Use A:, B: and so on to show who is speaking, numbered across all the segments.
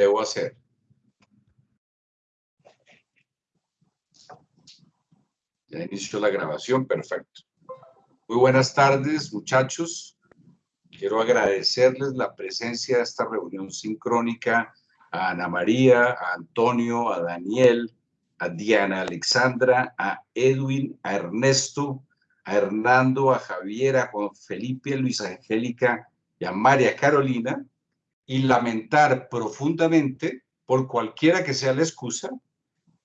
A: debo hacer. Ya inició la grabación, perfecto. Muy buenas tardes, muchachos. Quiero agradecerles la presencia de esta reunión sincrónica a Ana María, a Antonio, a Daniel, a Diana Alexandra, a Edwin, a Ernesto, a Hernando, a Javier, a Juan Felipe, a Luisa Angélica y a María Carolina y lamentar profundamente, por cualquiera que sea la excusa,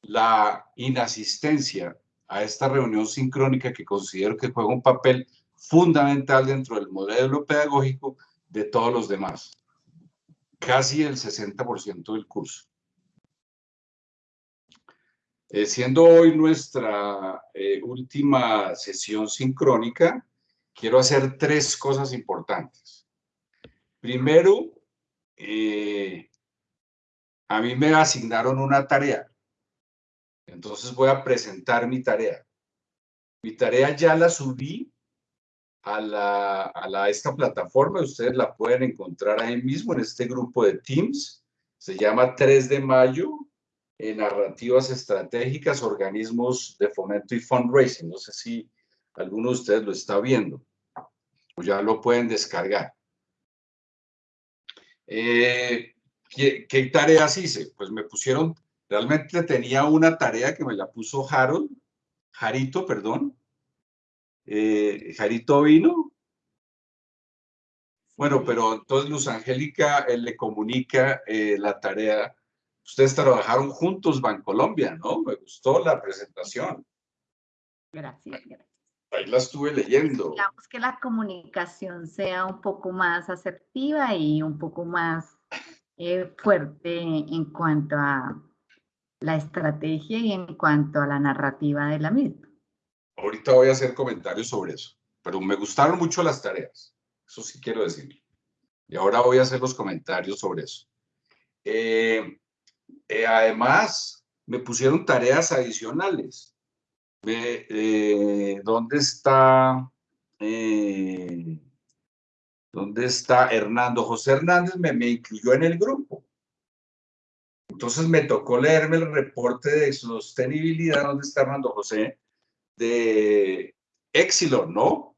A: la inasistencia a esta reunión sincrónica que considero que juega un papel fundamental dentro del modelo pedagógico de todos los demás. Casi el 60% del curso. Eh, siendo hoy nuestra eh, última sesión sincrónica, quiero hacer tres cosas importantes. Primero, eh, a mí me asignaron una tarea. Entonces voy a presentar mi tarea. Mi tarea ya la subí a, la, a esta plataforma. Ustedes la pueden encontrar ahí mismo en este grupo de Teams. Se llama 3 de mayo, en narrativas estratégicas, organismos de fomento y fundraising. No sé si alguno de ustedes lo está viendo o ya lo pueden descargar. Eh, ¿qué, ¿Qué tareas hice? Pues me pusieron Realmente tenía una tarea que me la puso Harold, Jarito, perdón. Eh, Jarito vino. Bueno, pero entonces Luz Angélica él le comunica eh, la tarea. Ustedes trabajaron juntos, Bancolombia, ¿no? Me gustó la presentación.
B: Gracias, gracias.
A: Ahí la estuve leyendo.
B: Digamos que la comunicación sea un poco más asertiva y un poco más eh, fuerte en cuanto a la estrategia y en cuanto a la narrativa de la misma.
A: Ahorita voy a hacer comentarios sobre eso, pero me gustaron mucho las tareas, eso sí quiero decir. Y ahora voy a hacer los comentarios sobre eso. Eh, eh, además, me pusieron tareas adicionales. Eh, ¿Dónde está? ¿Dónde está Hernando? José Hernández me, me incluyó en el grupo. Entonces me tocó leerme el reporte de sostenibilidad, donde está Armando José, de Exilor, ¿no?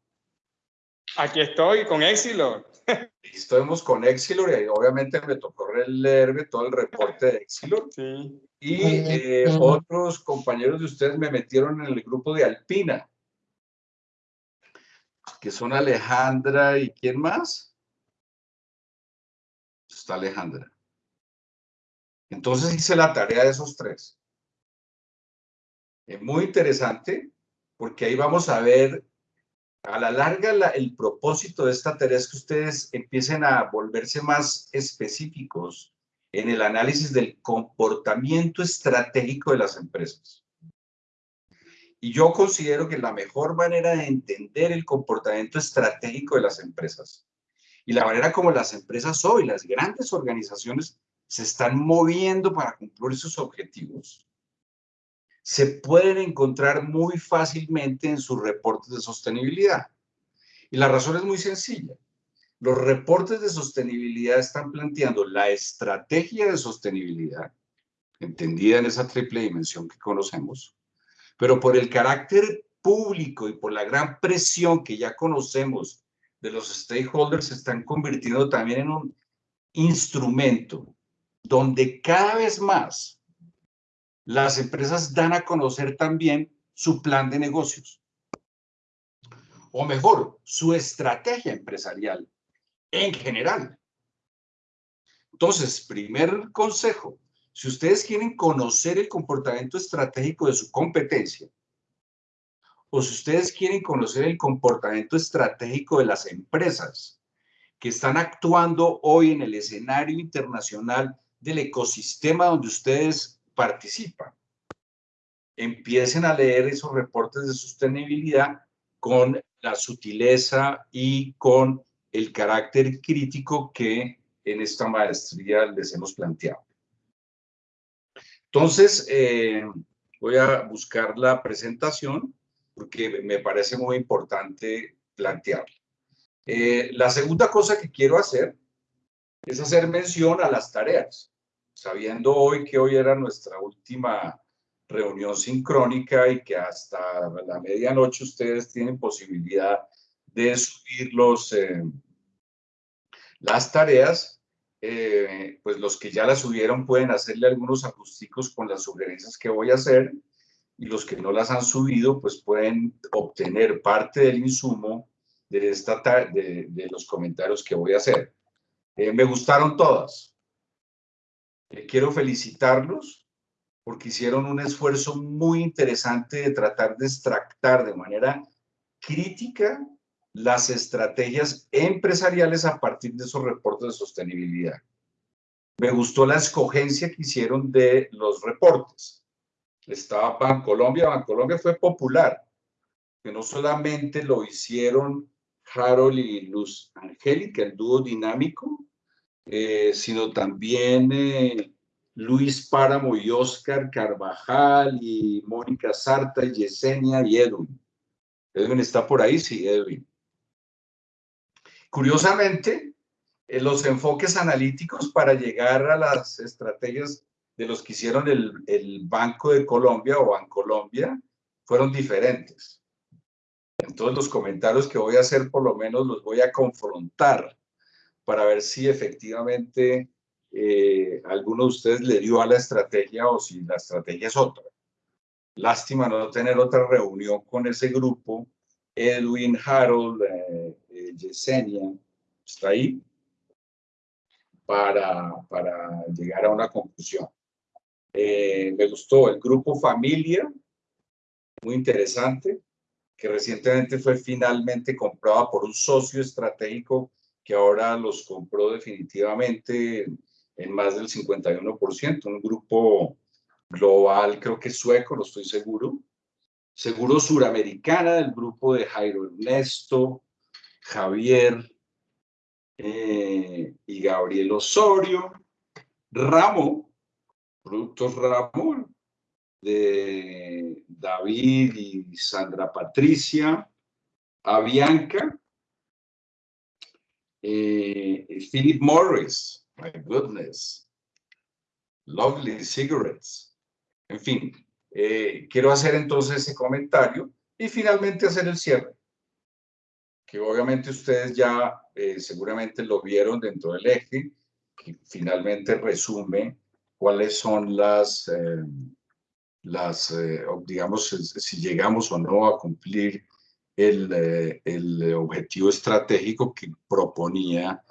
C: Aquí estoy con Exilor.
A: Estamos con Exilor y obviamente me tocó leerme todo el reporte de Exilor. Sí. Y eh, otros compañeros de ustedes me metieron en el grupo de Alpina, que son Alejandra y ¿quién más? Está Alejandra. Entonces hice la tarea de esos tres. Es muy interesante porque ahí vamos a ver a la larga el propósito de esta tarea es que ustedes empiecen a volverse más específicos en el análisis del comportamiento estratégico de las empresas. Y yo considero que la mejor manera de entender el comportamiento estratégico de las empresas y la manera como las empresas hoy, las grandes organizaciones, se están moviendo para cumplir sus objetivos, se pueden encontrar muy fácilmente en sus reportes de sostenibilidad. Y la razón es muy sencilla. Los reportes de sostenibilidad están planteando la estrategia de sostenibilidad, entendida en esa triple dimensión que conocemos, pero por el carácter público y por la gran presión que ya conocemos de los stakeholders, se están convirtiendo también en un instrumento donde cada vez más las empresas dan a conocer también su plan de negocios. O mejor, su estrategia empresarial en general. Entonces, primer consejo, si ustedes quieren conocer el comportamiento estratégico de su competencia, o si ustedes quieren conocer el comportamiento estratégico de las empresas que están actuando hoy en el escenario internacional del ecosistema donde ustedes participan. Empiecen a leer esos reportes de sostenibilidad con la sutileza y con el carácter crítico que en esta maestría les hemos planteado. Entonces, eh, voy a buscar la presentación porque me parece muy importante plantearla. Eh, la segunda cosa que quiero hacer es hacer mención a las tareas. Sabiendo hoy que hoy era nuestra última reunión sincrónica y que hasta la medianoche ustedes tienen posibilidad de subir los, eh, las tareas, eh, pues los que ya las subieron pueden hacerle algunos acústicos con las sugerencias que voy a hacer y los que no las han subido, pues pueden obtener parte del insumo de, esta de los comentarios que voy a hacer. Eh, me gustaron todas. Quiero felicitarlos porque hicieron un esfuerzo muy interesante de tratar de extractar de manera crítica las estrategias empresariales a partir de esos reportes de sostenibilidad. Me gustó la escogencia que hicieron de los reportes. Estaba Bancolombia, Bancolombia fue popular, que no solamente lo hicieron Harold y Luz Angélica, el dúo dinámico, eh, sino también eh, Luis Páramo y Oscar Carvajal y Mónica Sarta y Yesenia y Edwin. Edwin está por ahí, sí, Edwin. Curiosamente, eh, los enfoques analíticos para llegar a las estrategias de los que hicieron el, el Banco de Colombia o Bancolombia fueron diferentes. Entonces los comentarios que voy a hacer por lo menos los voy a confrontar para ver si efectivamente eh, alguno de ustedes le dio a la estrategia o si la estrategia es otra. Lástima no tener otra reunión con ese grupo. Edwin, Harold, eh, eh, Yesenia, está ahí para, para llegar a una conclusión. me gustó el grupo Familia, muy interesante, que recientemente fue finalmente comprado por un socio estratégico que ahora los compró definitivamente en más del 51%, un grupo global, creo que sueco, no estoy seguro. Seguro Suramericana, del grupo de Jairo Ernesto, Javier eh, y Gabriel Osorio. Ramo, Productos Ramón, de David y Sandra Patricia. Avianca, eh, Philip Morris, My goodness. Lovely cigarettes. En fin, eh, quiero hacer entonces ese comentario y finalmente hacer el cierre, que obviamente ustedes ya eh, seguramente lo vieron dentro del eje, que finalmente resume cuáles son las, eh, las digamos, si llegamos o no a cumplir el, el objetivo estratégico que proponía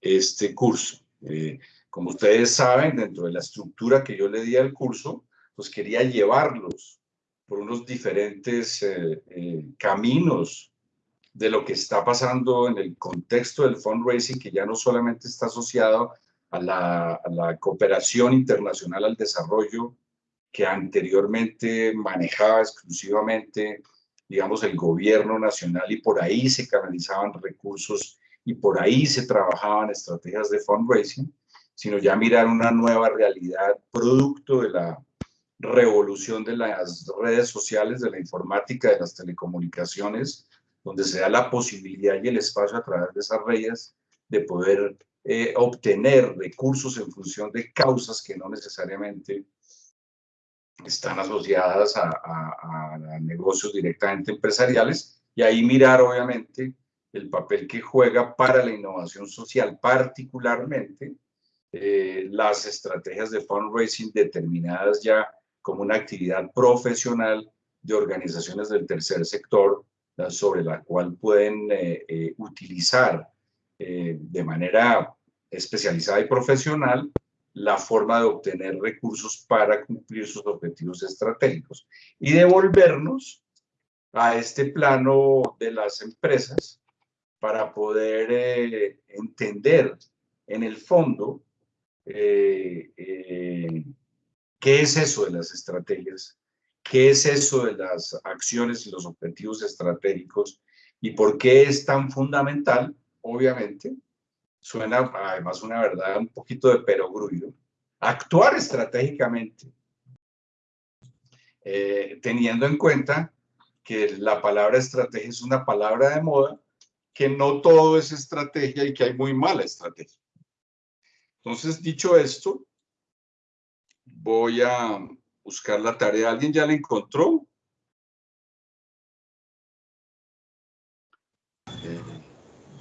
A: este curso. Eh, como ustedes saben, dentro de la estructura que yo le di al curso, pues quería llevarlos por unos diferentes eh, eh, caminos de lo que está pasando en el contexto del fundraising, que ya no solamente está asociado a la cooperación internacional al desarrollo que anteriormente manejaba exclusivamente, digamos, el gobierno nacional y por ahí se canalizaban recursos y por ahí se trabajaban estrategias de fundraising, sino ya mirar una nueva realidad producto de la revolución de las redes sociales, de la informática, de las telecomunicaciones, donde se da la posibilidad y el espacio a través de esas redes de poder eh, obtener recursos en función de causas que no necesariamente están asociadas a, a negocios directamente empresariales y ahí mirar obviamente el papel que juega para la innovación social, particularmente eh, las estrategias de fundraising determinadas ya como una actividad profesional de organizaciones del tercer sector, sobre la cual pueden eh, eh, utilizar de manera especializada y profesional la forma de obtener recursos para cumplir sus objetivos estratégicos y devolvernos a este plano de las empresas para poder eh, entender en el fondo eh, eh, qué es eso de las estrategias, qué es eso de las acciones y los objetivos estratégicos y por qué es tan fundamental, obviamente, suena además una verdad un poquito de perogrullo, actuar estratégicamente, teniendo en cuenta que la palabra estrategia es una palabra de moda que no todo es estrategia y que hay muy mala estrategia. Entonces, dicho esto, voy a buscar la tarea. ¿Alguien ya la encontró?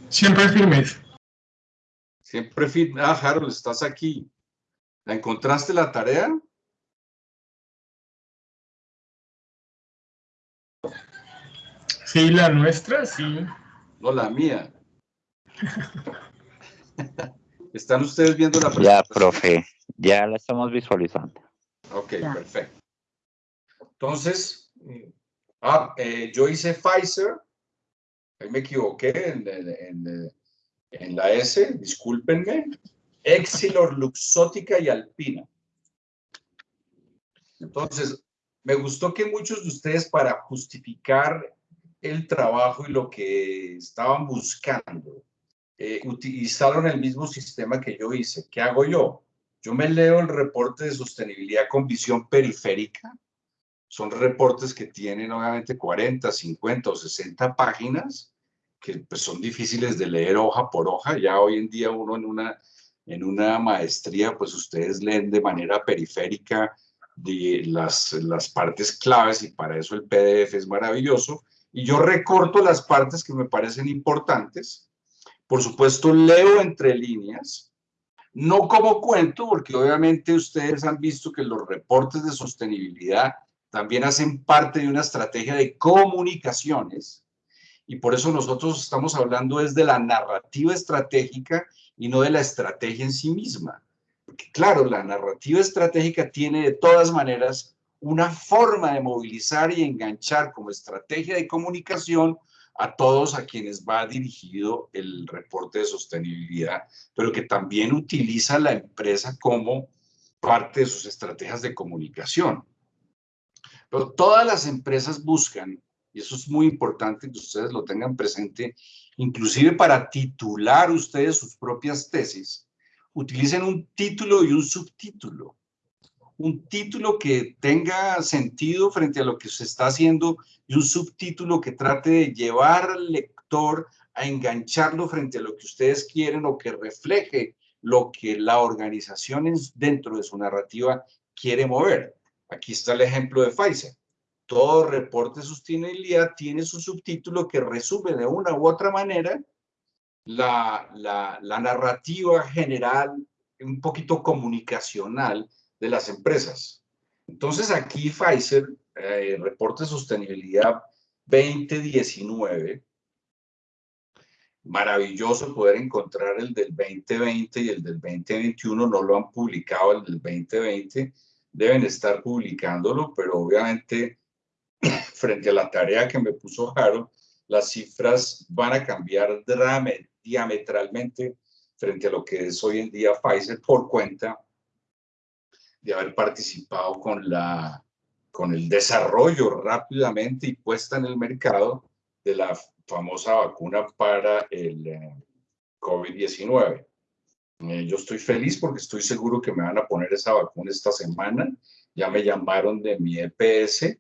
D: Siempre firmes.
A: Siempre firme. Ah, Harold, estás aquí. ¿La encontraste la tarea?
D: Sí, la nuestra, sí.
A: No, la mía. ¿Están ustedes viendo la
E: Ya, profe, ya la estamos visualizando.
A: Ok, perfecto. Entonces, ah, eh, yo hice Pfizer, ahí me equivoqué en, en la S, discúlpenme, Exilor, Luxótica y Alpina. Entonces, me gustó que muchos de ustedes para justificar el trabajo y lo que estaban buscando, eh, utilizaron el mismo sistema que yo hice. ¿Qué hago yo? Yo me leo el reporte de sostenibilidad con visión periférica. Son reportes que tienen obviamente 40, 50 o 60 páginas, que pues, son difíciles de leer hoja por hoja. Ya hoy en día uno en una, en una maestría, pues ustedes leen de manera periférica de las, las partes claves y para eso el PDF es maravilloso. Y yo recorto las partes que me parecen importantes. Por supuesto, leo entre líneas, no como cuento, porque obviamente ustedes han visto que los reportes de sostenibilidad también hacen parte de una estrategia de comunicaciones y por eso nosotros estamos hablando es de la narrativa estratégica y no de la estrategia en sí misma. Porque claro, la narrativa estratégica tiene de todas maneras una forma de movilizar y enganchar como estrategia de comunicación a todos a quienes va dirigido el reporte de sostenibilidad, pero que también utiliza la empresa como parte de sus estrategias de comunicación. Pero todas las empresas buscan, y eso es muy importante que ustedes lo tengan presente, inclusive para titular ustedes sus propias tesis, utilicen un título y un subtítulo. Un título que tenga sentido frente a lo que se está haciendo y un subtítulo que trate de llevar al lector a engancharlo frente a lo que ustedes quieren o que refleje lo que la organización dentro de su narrativa quiere mover. Aquí está el ejemplo de Pfizer. Todo reporte de sostenibilidad tiene su subtítulo que resume de una u otra manera la, la, narrativa general, un poquito comunicacional de las empresas. Entonces aquí Pfizer, eh, reporte de sostenibilidad 2019, maravilloso poder encontrar el del 2020 y el del 2021, no lo han publicado el del 2020, deben estar publicándolo, pero obviamente frente a la tarea que me puso Jaro, las cifras van a cambiar diametralmente frente a lo que es hoy en día Pfizer por cuenta de haber participado con, la, con el desarrollo rápidamente y puesta en el mercado de la famosa vacuna para el eh, COVID-19. Eh, yo estoy feliz porque estoy seguro que me van a poner esa vacuna esta semana. Ya me llamaron de mi EPS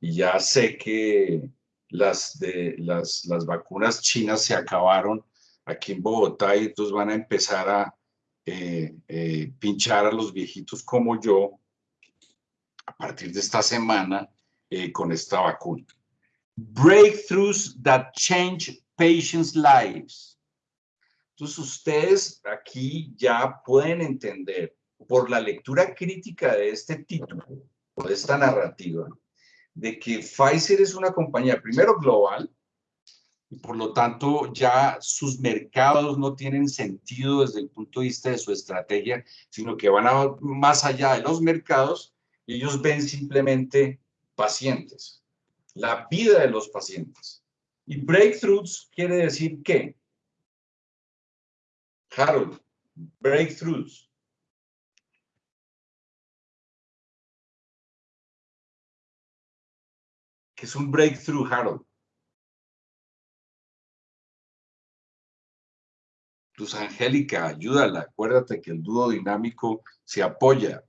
A: y ya sé que las, de, las, las vacunas chinas se acabaron aquí en Bogotá y entonces van a empezar a eh, eh, pinchar a los viejitos como yo a partir de esta semana eh, con esta vacuna. Breakthroughs that change patients' lives. Entonces ustedes aquí ya pueden entender por la lectura crítica de este título, de esta narrativa, de que Pfizer es una compañía, primero global, y por lo tanto ya sus mercados no tienen sentido desde el punto de vista de su estrategia, sino que van a, más allá de los mercados y ellos ven simplemente pacientes, la vida de los pacientes. Y breakthroughs quiere decir qué? Harold, breakthroughs. Que es un breakthrough, Harold. Luz Angélica, ayúdala. Acuérdate que el dúo dinámico se apoya.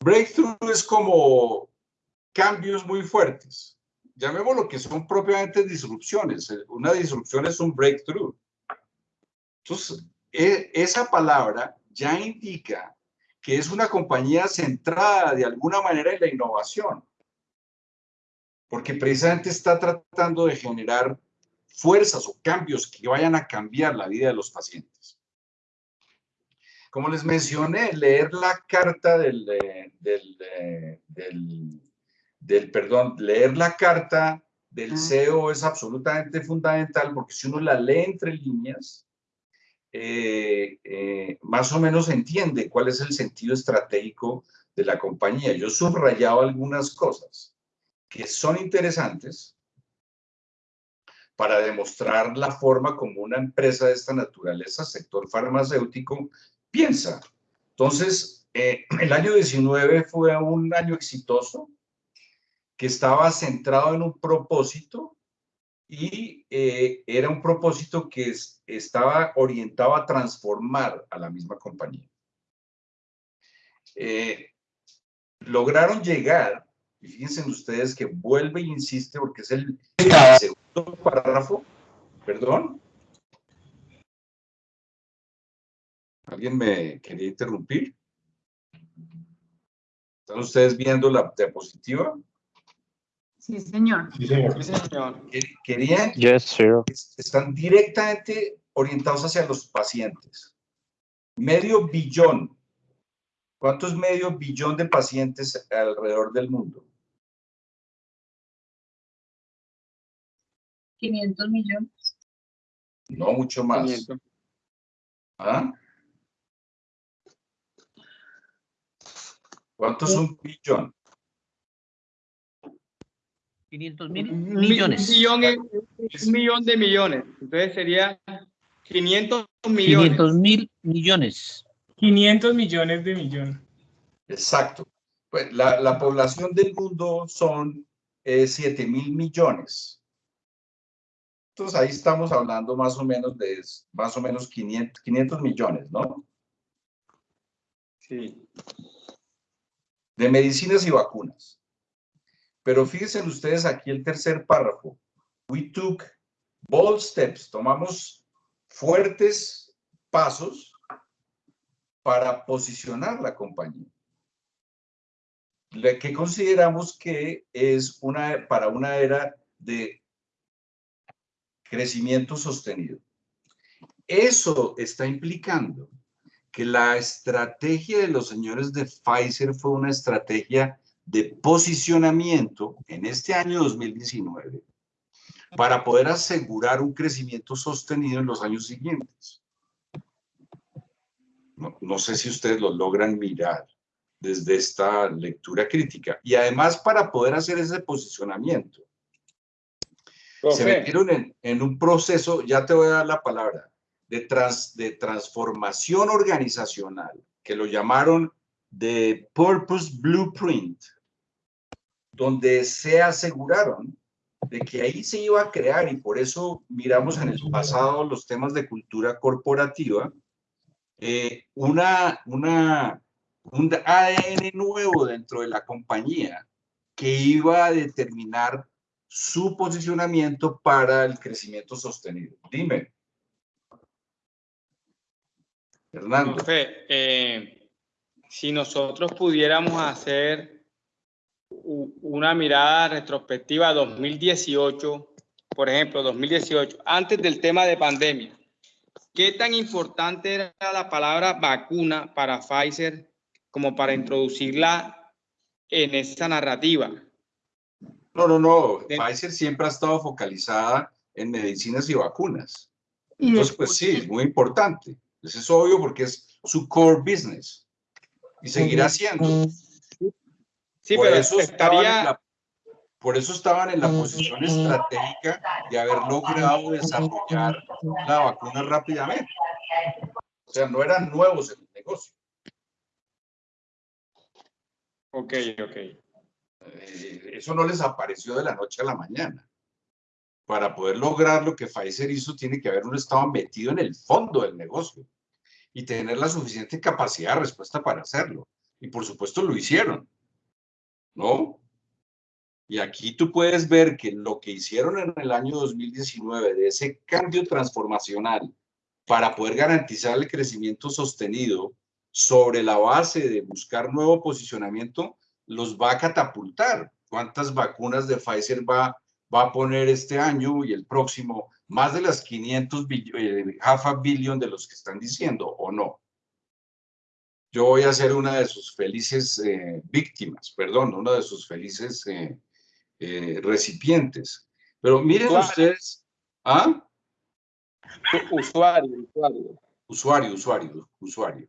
A: Breakthrough es como cambios muy fuertes. Llamémoslo que son propiamente disrupciones. Una disrupción es un breakthrough. Entonces, e, esa palabra ya indica que es una compañía centrada de alguna manera en la innovación, porque precisamente está tratando de generar fuerzas o cambios que vayan a cambiar la vida de los pacientes. Como les mencioné, leer la carta del, del, del, del perdón, leer la carta del CEO es absolutamente fundamental porque si uno la lee entre líneas, eh, eh, más o menos entiende cuál es el sentido estratégico de la compañía. Yo he subrayado algunas cosas que son interesantes para demostrar la forma como una empresa de esta naturaleza, sector farmacéutico, piensa. Entonces, eh, el año 19 fue un año exitoso que estaba centrado en un propósito y eh, era un propósito que estaba orientado a transformar a la misma compañía. Eh, lograron llegar, y fíjense ustedes que vuelve e insiste porque es el, segundo párrafo, perdón. ¿Alguien me quería interrumpir? ¿Están ustedes viendo la diapositiva?
B: Sí, señor.
D: Sí, señor.
C: Sí, señor.
A: Querían,
E: Yes, sir.
A: están directamente orientados hacia los pacientes. Medio billón. ¿Cuántos medio billón de pacientes alrededor del mundo?
B: 500 millones.
A: No, mucho más.
C: 500.
A: ¿Ah? ¿Cuánto es un billón?
F: 500 mil millones.
C: Un millón, un millón de millones. Entonces sería 500 millones.
F: 500 mil millones.
D: 500 millones de millones.
A: Exacto. Pues la, la población del mundo son eh, 7 mil millones. Entonces ahí estamos hablando más o menos de más o menos 500, 500 millones, ¿no?
C: Sí.
A: De medicinas y vacunas. Pero fíjense ustedes aquí el tercer párrafo. We took bold steps. Tomamos fuertes pasos para posicionar la compañía. La que consideramos que es una, para una era de crecimiento sostenido. Eso está implicando que la estrategia de los señores de Pfizer fue una estrategia de posicionamiento en este año 2019 para poder asegurar un crecimiento sostenido en los años siguientes. No, no sé si ustedes lo logran mirar desde esta lectura crítica. Y además para poder hacer ese posicionamiento, se
C: Profe,
A: metieron en, en un proceso, ya te voy a dar la palabra, de, trans, de transformación organizacional, que lo llamaron de Purpose Blueprint, donde se aseguraron de que ahí se iba a crear, y por eso miramos en el pasado los temas de cultura corporativa, eh, una, una, un ADN nuevo dentro de la compañía que iba a determinar su posicionamiento para el crecimiento sostenido. Dime. Fernando.
C: profe, eh, si nosotros pudiéramos hacer una mirada retrospectiva a 2018, por ejemplo, 2018, antes del tema de pandemia, ¿qué tan importante era la palabra vacuna para Pfizer como para introducirla en esa narrativa?
A: No, no, no.
C: De-
A: Pfizer siempre ha estado focalizada en medicinas y vacunas. Entonces, pues sí, es muy importante. Eso es obvio porque es su core business. Y seguirá siendo.
C: Sí,
A: por,
C: pero
A: eso estaban en
C: estaría,
A: la, por eso estaban en la posición estratégica de haber logrado desarrollar la vacuna rápidamente. O sea, no eran nuevos en el negocio.
C: ok, ok.
A: Eh, eso no les apareció de la noche a la mañana. Para poder lograr lo que Pfizer hizo, tiene que haber un estado metido en el fondo del negocio y tener la suficiente capacidad de respuesta para hacerlo. Y por supuesto lo hicieron, ¿no? Y aquí tú puedes ver que lo que hicieron en el año 2019 de ese cambio transformacional para poder garantizar el crecimiento sostenido sobre la base de buscar nuevo posicionamiento, los va a catapultar. ¿Cuántas vacunas de Pfizer va, va a poner este año y el próximo? Más de las 500 billones, half a billion de los que están diciendo, ¿o no? Yo voy a ser una de sus felices eh, víctimas, perdón, una de sus felices eh, eh, recipientes. Pero miren ustedes, ¿ah?
C: Usuario, usuario.
A: Usuario, usuario, usuario.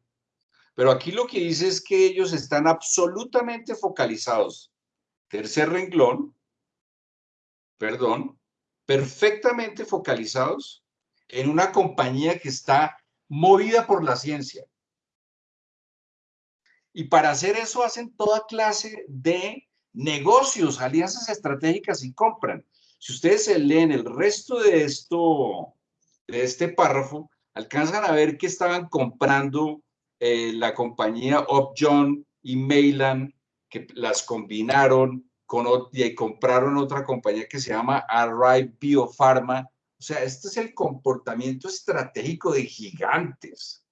A: Pero aquí lo que dice es que ellos están absolutamente focalizados. Tercer renglón, perdón, perfectamente focalizados en una compañía que está movida por la ciencia. Y para hacer eso hacen toda clase de negocios, alianzas estratégicas y compran. Si ustedes se leen el resto de esto, de este párrafo, alcanzan a ver que estaban comprando eh, la compañía Upjohn y Mailand, que las combinaron con, y compraron otra compañía que se llama Arrive Biopharma. O sea, este es el comportamiento estratégico de gigantes.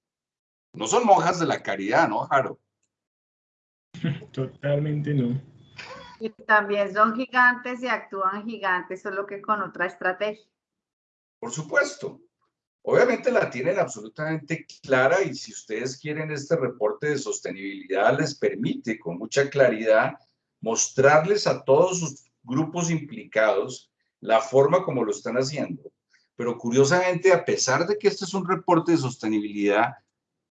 A: No son monjas de la caridad, ¿no, Jaro?
D: Totalmente no.
B: Y también son gigantes y actúan gigantes, solo que con otra estrategia.
A: Por supuesto. Obviamente la tienen absolutamente clara y si ustedes quieren este reporte de sostenibilidad les permite con mucha claridad mostrarles a todos sus grupos implicados la forma como lo están haciendo. Pero curiosamente, a pesar de que este es un reporte de sostenibilidad,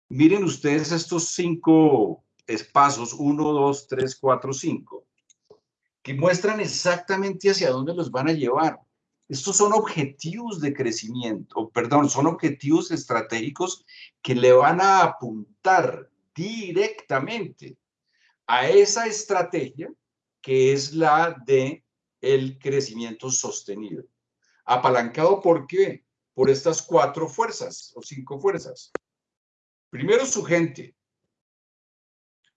A: miren ustedes estos cinco espacios, uno, dos, tres, cuatro, cinco, que muestran exactamente hacia dónde los van a llevar. Estos son objetivos de crecimiento, perdón, son objetivos estratégicos que le van a apuntar directamente a esa estrategia que es la de el crecimiento sostenido. Apalancado por qué? Por estas cuatro fuerzas o cinco fuerzas. Primero su gente,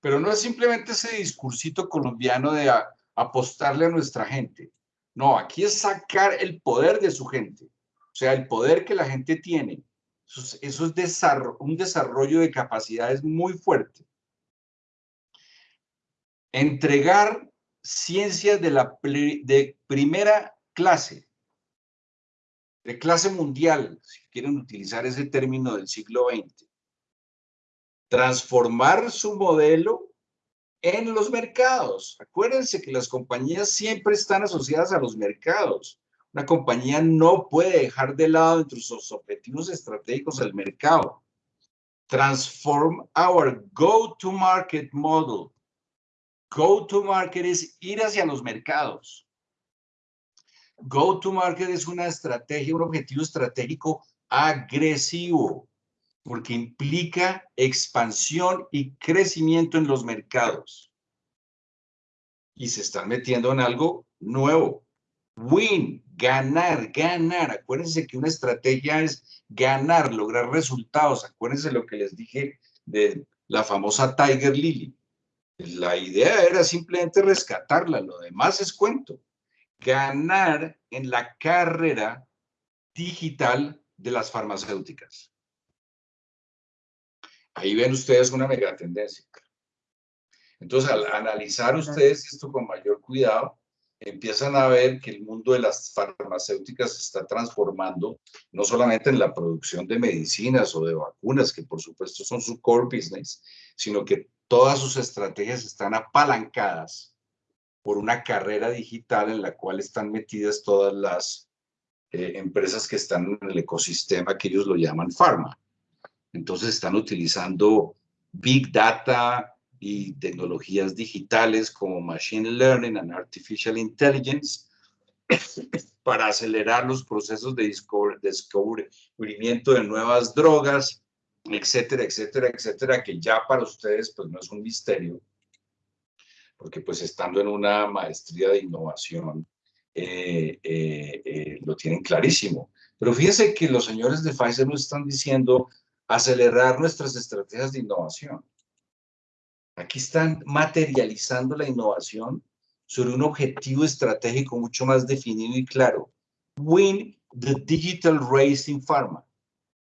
A: pero no es simplemente ese discursito colombiano de apostarle a nuestra gente. No, aquí es sacar el poder de su gente, o sea, el poder que la gente tiene. Eso es, un desarrollo de capacidades muy fuerte. Entregar ciencias de, la, de primera clase, de clase mundial, si quieren utilizar ese término del siglo XX. Transformar su modelo en los mercados. Acuérdense que las compañías siempre están asociadas a los mercados. Una compañía no puede dejar de lado entre sus objetivos estratégicos el mercado. Transform our go-to-market model. Go-to-market es ir hacia los mercados. Go-to-market es una estrategia, un objetivo estratégico agresivo porque implica expansión y crecimiento en los mercados. Y se están metiendo en algo nuevo. Win, ganar, ganar. Acuérdense que una estrategia es ganar, lograr resultados. Acuérdense lo que les dije de la famosa Tiger Lily. La idea era simplemente rescatarla, lo demás es cuento. Ganar en la carrera digital de las farmacéuticas. Ahí ven ustedes una mega tendencia. Entonces, al analizar ustedes esto con mayor cuidado, empiezan a ver que el mundo de las farmacéuticas se está transformando, no solamente en la producción de medicinas o de vacunas, que por supuesto son su core business, sino que todas sus estrategias están apalancadas por una carrera digital en la cual están metidas todas las eh, empresas que están en el ecosistema que ellos lo llaman pharma. Entonces están utilizando Big Data y tecnologías digitales como Machine Learning and Artificial Intelligence para acelerar los procesos de descubrimiento de nuevas drogas, etcétera, etcétera, etcétera, que ya para ustedes pues no es un misterio, porque pues estando en una maestría de innovación eh, eh, eh, lo tienen clarísimo. Pero fíjense que los señores de Pfizer nos están diciendo acelerar nuestras estrategias de innovación. Aquí están materializando la innovación sobre un objetivo estratégico mucho más definido y claro. Win the digital race in pharma.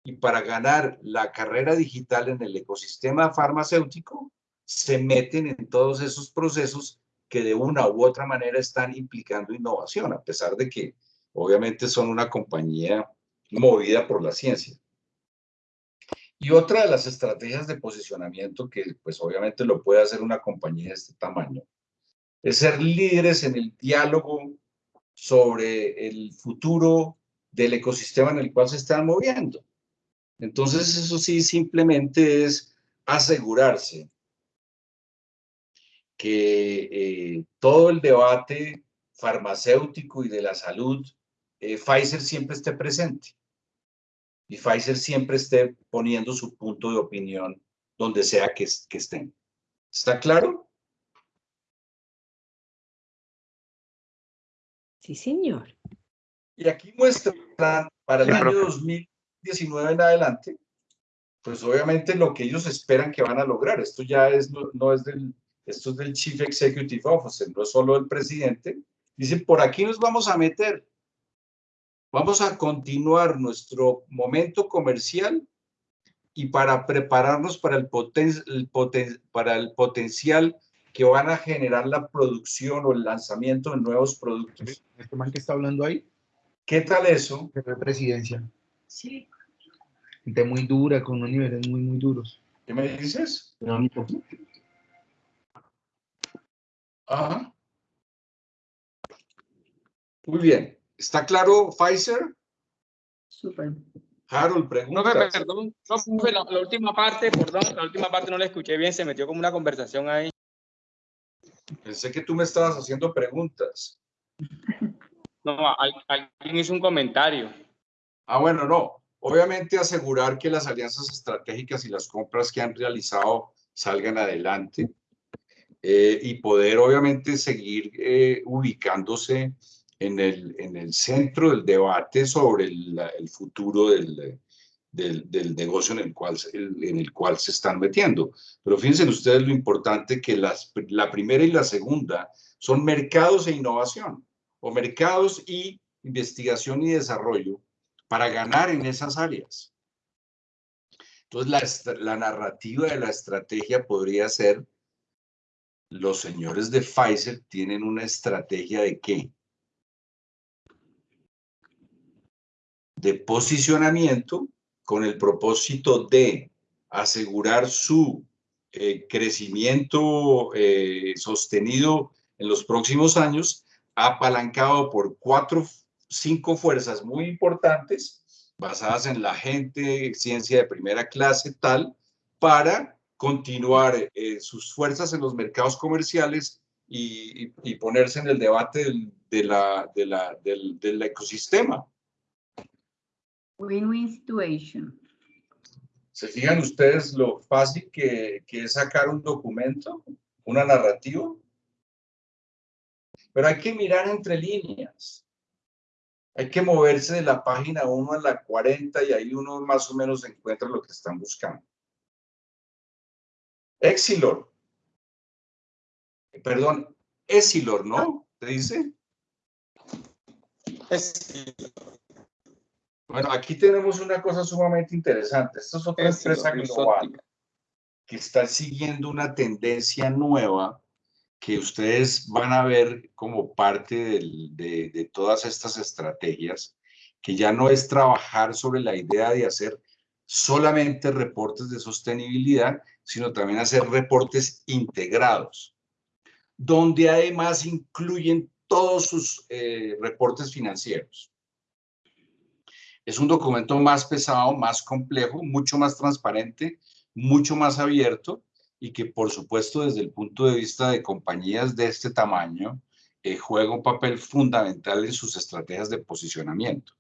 A: y para ganar la carrera digital en el ecosistema farmacéutico, se meten en todos esos procesos que de una u otra manera están implicando innovación, a pesar de que obviamente son una compañía movida por la ciencia. Y otra de las estrategias de posicionamiento que pues obviamente lo puede hacer una compañía de este tamaño es ser líderes en el diálogo sobre el futuro del ecosistema en el cual se están moviendo. Entonces, eso sí, simplemente es asegurarse que eh, todo el debate farmacéutico y de la salud, eh, Pfizer siempre esté presente. Y Pfizer siempre esté poniendo su punto de opinión donde sea que, que estén. ¿Está claro?
G: Sí, señor.
A: Y aquí muestra para el año 2019 en adelante, pues obviamente lo que ellos esperan que van a lograr. Esto ya es, no, es del, esto es del Chief Executive Officer, no es solo el presidente. Dice, por aquí nos vamos a meter. Vamos a continuar nuestro momento comercial y para prepararnos para el, el para el potencial que van a generar la producción o el lanzamiento de nuevos productos.
H: ¿Este man que está hablando ahí?
A: ¿Qué tal eso?
H: De presidencia.
G: Sí.
H: Gente muy dura, con unos niveles muy, muy duros.
A: ¿Qué me dices? Ajá. Muy bien. ¿Está claro Pfizer?
B: Súper.
A: Harold, pregunta.
C: No, perdón, no, la, la, última parte, perdón, la última parte no la escuché bien, se metió como una conversación ahí.
A: Pensé que tú me estabas haciendo preguntas.
C: No, alguien hizo un comentario.
A: Ah, bueno, no. Obviamente asegurar que las alianzas estratégicas y las compras que han realizado salgan adelante eh, y poder obviamente seguir eh, ubicándose en el, en el centro del debate sobre el, el futuro del, del, del, negocio en el, cual, en el cual se están metiendo. Pero fíjense ustedes lo importante que las, la primera y la segunda son mercados e innovación o mercados y investigación y desarrollo para ganar en esas áreas. Entonces, la, la narrativa de la estrategia podría ser, los señores de Pfizer tienen una estrategia de qué? De posicionamiento con el propósito de asegurar su eh, crecimiento eh, sostenido en los próximos años apalancado por cuatro, cinco fuerzas muy importantes basadas en la gente, ciencia de primera clase, tal, para continuar eh, sus fuerzas en los mercados comerciales y, ponerse en el debate del, de del, del ecosistema.
B: Win-win situation.
A: ¿Se fijan ustedes lo fácil que, que es sacar un documento, una narrativa? Pero hay que mirar entre líneas. Hay que moverse de la página 1 a la 40 y ahí uno más o menos encuentra lo que están buscando. Exilor. Perdón, Exilor, ¿no? ¿Te dice? Bueno, aquí tenemos una cosa sumamente interesante. Esta es otra empresa global que está siguiendo una tendencia nueva que ustedes van a ver como parte de, de, todas estas estrategias, que ya no es trabajar sobre la idea de hacer solamente reportes de sostenibilidad, sino también hacer reportes integrados, donde además incluyen todos sus eh, reportes financieros. Es un documento más pesado, más complejo, mucho más transparente, mucho más abierto, y que por supuesto desde el punto de vista de compañías de este tamaño eh, juega un papel fundamental en sus estrategias de posicionamiento.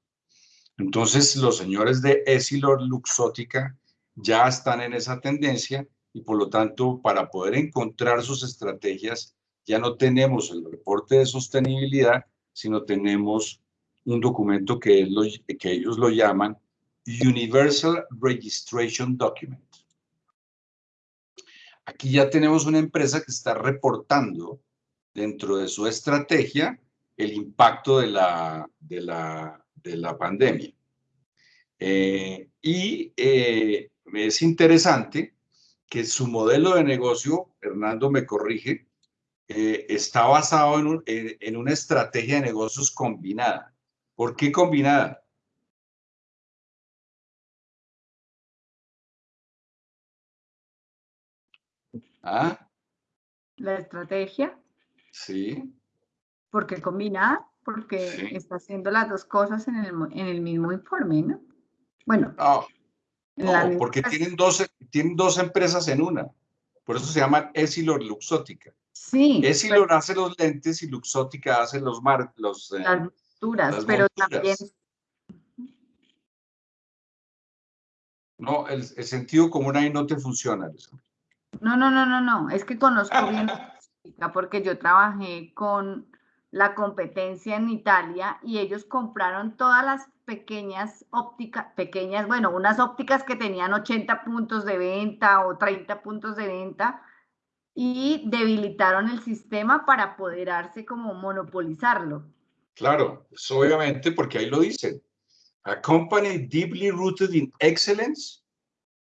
A: Entonces los señores de Essilor Luxótica ya están en esa tendencia y por lo tanto para poder encontrar sus estrategias ya no tenemos el reporte de sostenibilidad, sino tenemos un documento que, ellos lo llaman Universal Registration Document. Aquí ya tenemos una empresa que está reportando dentro de su estrategia el impacto de la, de la, de la pandemia. Eh, y eh, es interesante que su modelo de negocio, Hernando me corrige, eh, está basado en- en una estrategia de negocios combinada. ¿Por qué combinada? Ah,
B: La estrategia,
A: sí.
B: porque combinada, porque
A: Sí.
B: está haciendo las dos cosas en el, en el mismo informe, ¿no? Bueno,
A: No, porque tienen dos, tienen dos empresas en una. Por eso se llaman Essilor y Luxótica.
B: Sí,
A: Essilor hace los lentes y Luxótica hace los mar, los, eh,
B: monturas,
A: las
B: pero
A: monturas.
B: también
A: no, el, el sentido común ahí no te funciona.
B: No, no, no, no, no. Es que conozco bien porque yo trabajé con la competencia en Italia y ellos compraron todas las pequeñas ópticas, pequeñas, bueno, unas ópticas que tenían 80 puntos de venta o 30 puntos de venta y debilitaron el sistema para apoderarse como monopolizarlo.
A: Claro, obviamente porque ahí lo dicen. A company deeply rooted in excellence,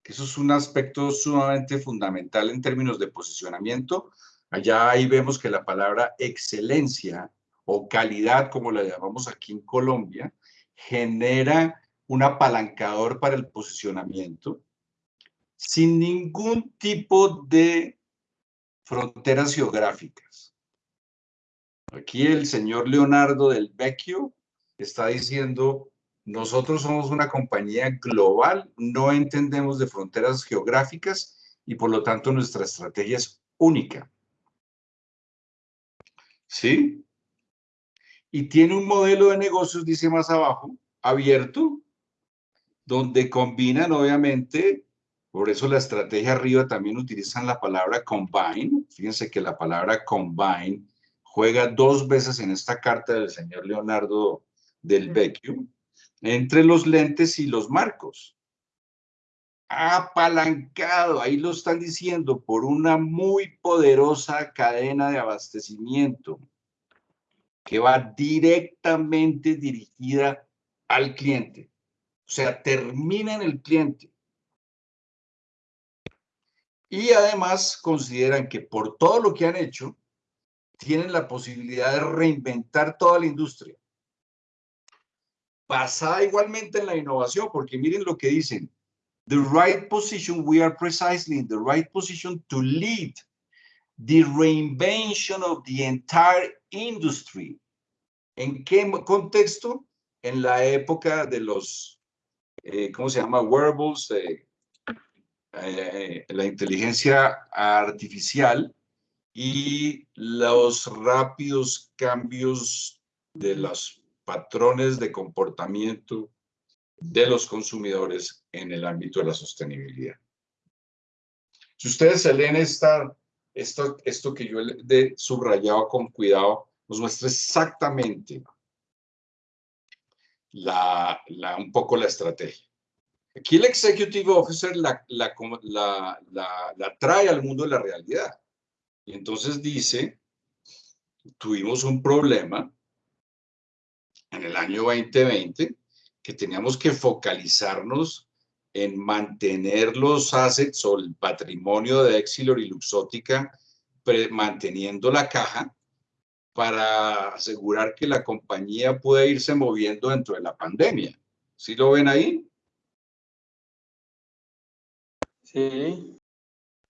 A: que eso es un aspecto sumamente fundamental en términos de posicionamiento. Allá ahí vemos que la palabra excelencia o calidad, como la llamamos aquí en Colombia, genera un apalancador para el posicionamiento sin ningún tipo de fronteras geográficas. Aquí el señor Leonardo del Vecchio está diciendo, nosotros somos una compañía global, no entendemos de fronteras geográficas y por lo tanto nuestra estrategia es única. ¿Sí? Y tiene un modelo de negocios, dice más abajo, abierto, donde combinan obviamente, por eso la estrategia arriba también utilizan la palabra combine. Fíjense que la palabra combine juega dos veces en esta carta del señor Leonardo del Vecchio, entre los lentes y los marcos. Apalancado, ahí lo están diciendo, por una muy poderosa cadena de abastecimiento que va directamente dirigida al cliente. O sea, termina en el cliente. Y además consideran que por todo lo que han hecho, tienen la posibilidad de reinventar toda la industria. Basada igualmente en la innovación, porque miren lo que dicen. The right position, we are precisely in the right position to lead the reinvention of the entire industry. ¿En qué contexto? En la época de los, eh, ¿cómo se llama? Wearables, eh, eh, la inteligencia artificial y los rápidos cambios de los patrones de comportamiento de los consumidores en el ámbito de la sostenibilidad. Si ustedes se leen esta, esto, esto que yo he subrayado con cuidado, nos muestra exactamente la, la- un poco la estrategia. Aquí el Executive Officer la, la, la trae al mundo de la realidad. Y entonces dice, tuvimos un problema en el año 2020 que teníamos que focalizarnos en mantener los assets o el patrimonio de Exilor y Luxótica, manteniendo la caja para asegurar que la compañía pueda irse moviendo dentro de la pandemia. ¿Sí lo ven ahí?
C: Sí.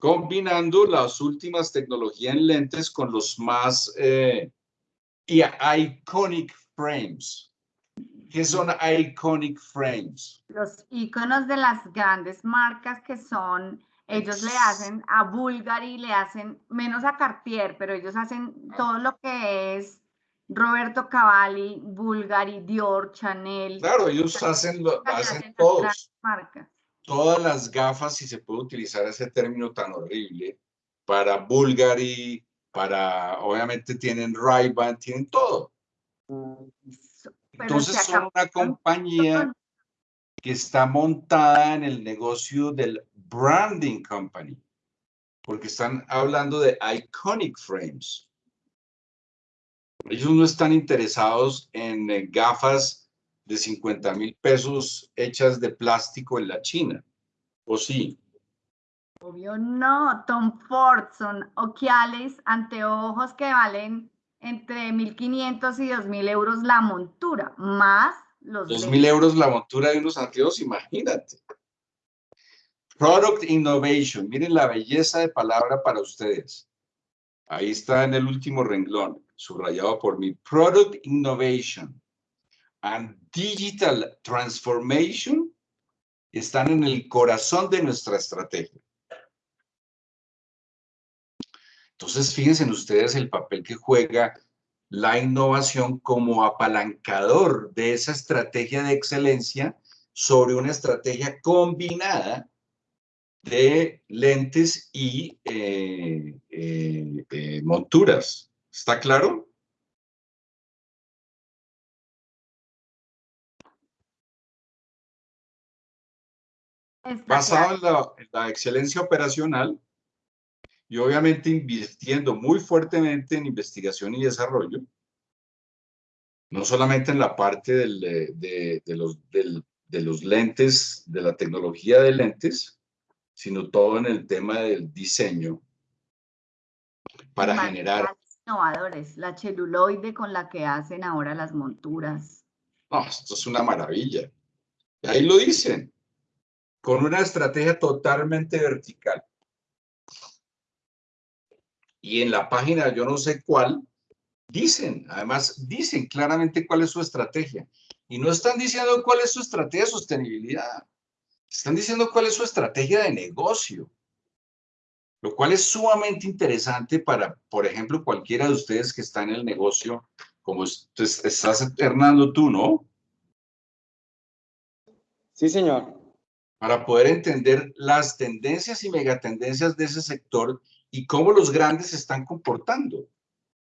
A: Combinando las últimas tecnologías en lentes con los más eh, y iconic frames. ¿Qué son iconic frames?
B: Los iconos de las grandes marcas que son, ellos le hacen a Bulgari, le hacen menos a Cartier, pero ellos hacen todo lo que es Roberto Cavalli, Bulgari, Dior, Chanel.
A: Claro, ellos hacen, lo- todos.
B: marcas.
A: Todas las gafas, si se puede utilizar ese término tan horrible, para Bulgari, para, obviamente tienen Ray-Ban, tienen todo. Entonces son una compañía que está montada en el negocio del branding company, porque están hablando de iconic frames. Ellos no están interesados en eh, gafas de 50 mil pesos hechas de plástico en la China. ¿O sí?
B: Obvio no, Tom Ford son oquiales, anteojos que valen entre 1.500 y 2.000 euros la montura, más los
A: 2.000
B: lentes.
A: euros la montura de unos anteojos, imagínate. Product Innovation, miren la belleza de palabra para ustedes. Ahí está en el último renglón, subrayado por mí. Product Innovation and Digital Transformation están en el corazón de nuestra estrategia. Entonces, fíjense en ustedes el papel que juega la innovación como apalancador de esa estrategia de excelencia sobre una estrategia combinada de lentes y eh, eh, eh, monturas. ¿Está claro?
B: Está
A: Basado
B: claro.
A: en la, en la excelencia operacional y obviamente invirtiendo muy fuertemente en investigación y desarrollo, no solamente en la parte del, de, de los, del- de los lentes, de la tecnología de lentes, sino todo en el tema del diseño para generar
B: innovadores, la celuloide con la que hacen ahora las monturas.
A: No, esto es una maravilla. Ahí lo dicen, con una estrategia totalmente vertical. Y en la página, yo no sé cuál, dicen, además, dicen claramente cuál es su estrategia. Y no están diciendo cuál es su estrategia de sostenibilidad. Están diciendo cuál es su estrategia de negocio. Lo cual es sumamente interesante para, por ejemplo, cualquiera de ustedes que está en el negocio, como est- estás, Hernando, tú, ¿no?
C: Sí, señor.
A: Para poder entender las tendencias y megatendencias de ese sector y cómo los grandes se están comportando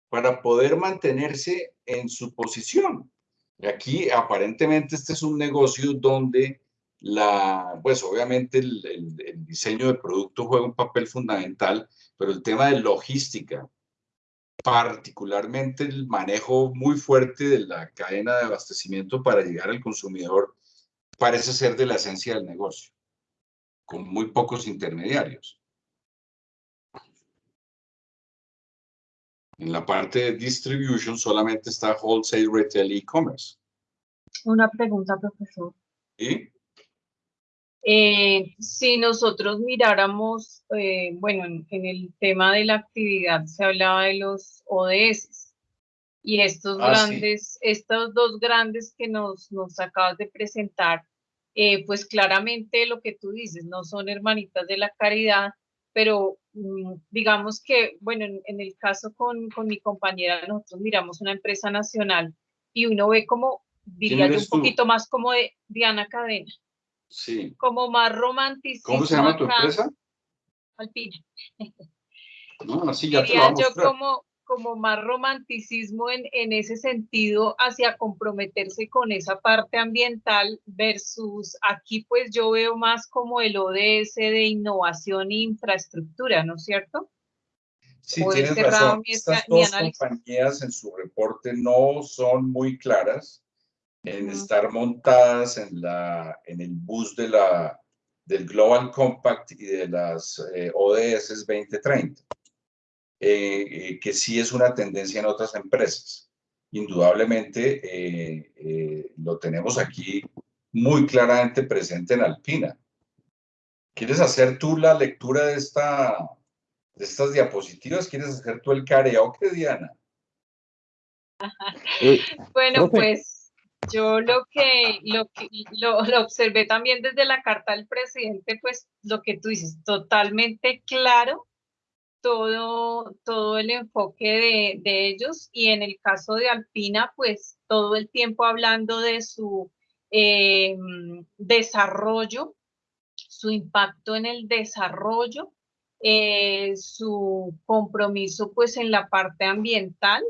A: para poder mantenerse en su posición. Y aquí aparentemente este es un negocio donde la, pues obviamente el, el- el diseño de producto juega un papel fundamental, pero el tema de logística, particularmente el manejo muy fuerte de la cadena de abastecimiento para llegar al consumidor, parece ser de la esencia del negocio, con muy pocos intermediarios. En la parte de distribution solamente está wholesale, retail, e-commerce.
I: Una pregunta, profesor.
A: ¿sí?
I: Eh, si nosotros miráramos, eh, bueno, en, en el tema de la actividad se hablaba de los ODS y estos
A: Ah, sí.
I: grandes, estos dos grandes que nos, nos acabas de presentar, eh, pues claramente lo que tú dices, no son hermanitas de la caridad, pero mm, digamos que, bueno, en, en el caso con, con mi compañera, nosotros miramos una empresa nacional y uno ve como, diría yo, un
A: tú?
I: poquito más como de Diana Cadena
A: Sí.
I: como más romanticismo
A: ¿Cómo se llama tu empresa?
I: Alpina.
A: No, así ya te lo
I: Diría
A: vamos a
I: yo como, como más romanticismo en, en ese sentido hacia comprometerse con esa parte ambiental versus aquí pues yo veo más como el ODS de innovación e infraestructura, ¿no es cierto?
A: Sí,
I: o
A: tienes razón. Estas dos
I: análisis.
A: compañías en su reporte no son muy claras en
I: Ujú.
A: estar montadas en, la, en el bus de la, del Global Compact y de las eh, ODS 2030, eh, eh, que sí es una tendencia en otras empresas. Indudablemente eh, eh, lo tenemos aquí muy claramente presente en Alpina. ¿Quieres hacer tú la lectura de, esta, de estas diapositivas? ¿Quieres hacer tú el karaoke, Diana?
I: Bueno, pues yo lo que, lo que lo, lo observé también desde la carta del presidente, pues lo que tú dices, totalmente claro todo, todo el enfoque de, de ellos y en el caso de Alpina, pues todo el tiempo hablando de su eh, desarrollo, su impacto en el desarrollo, eh, su compromiso pues en la parte ambiental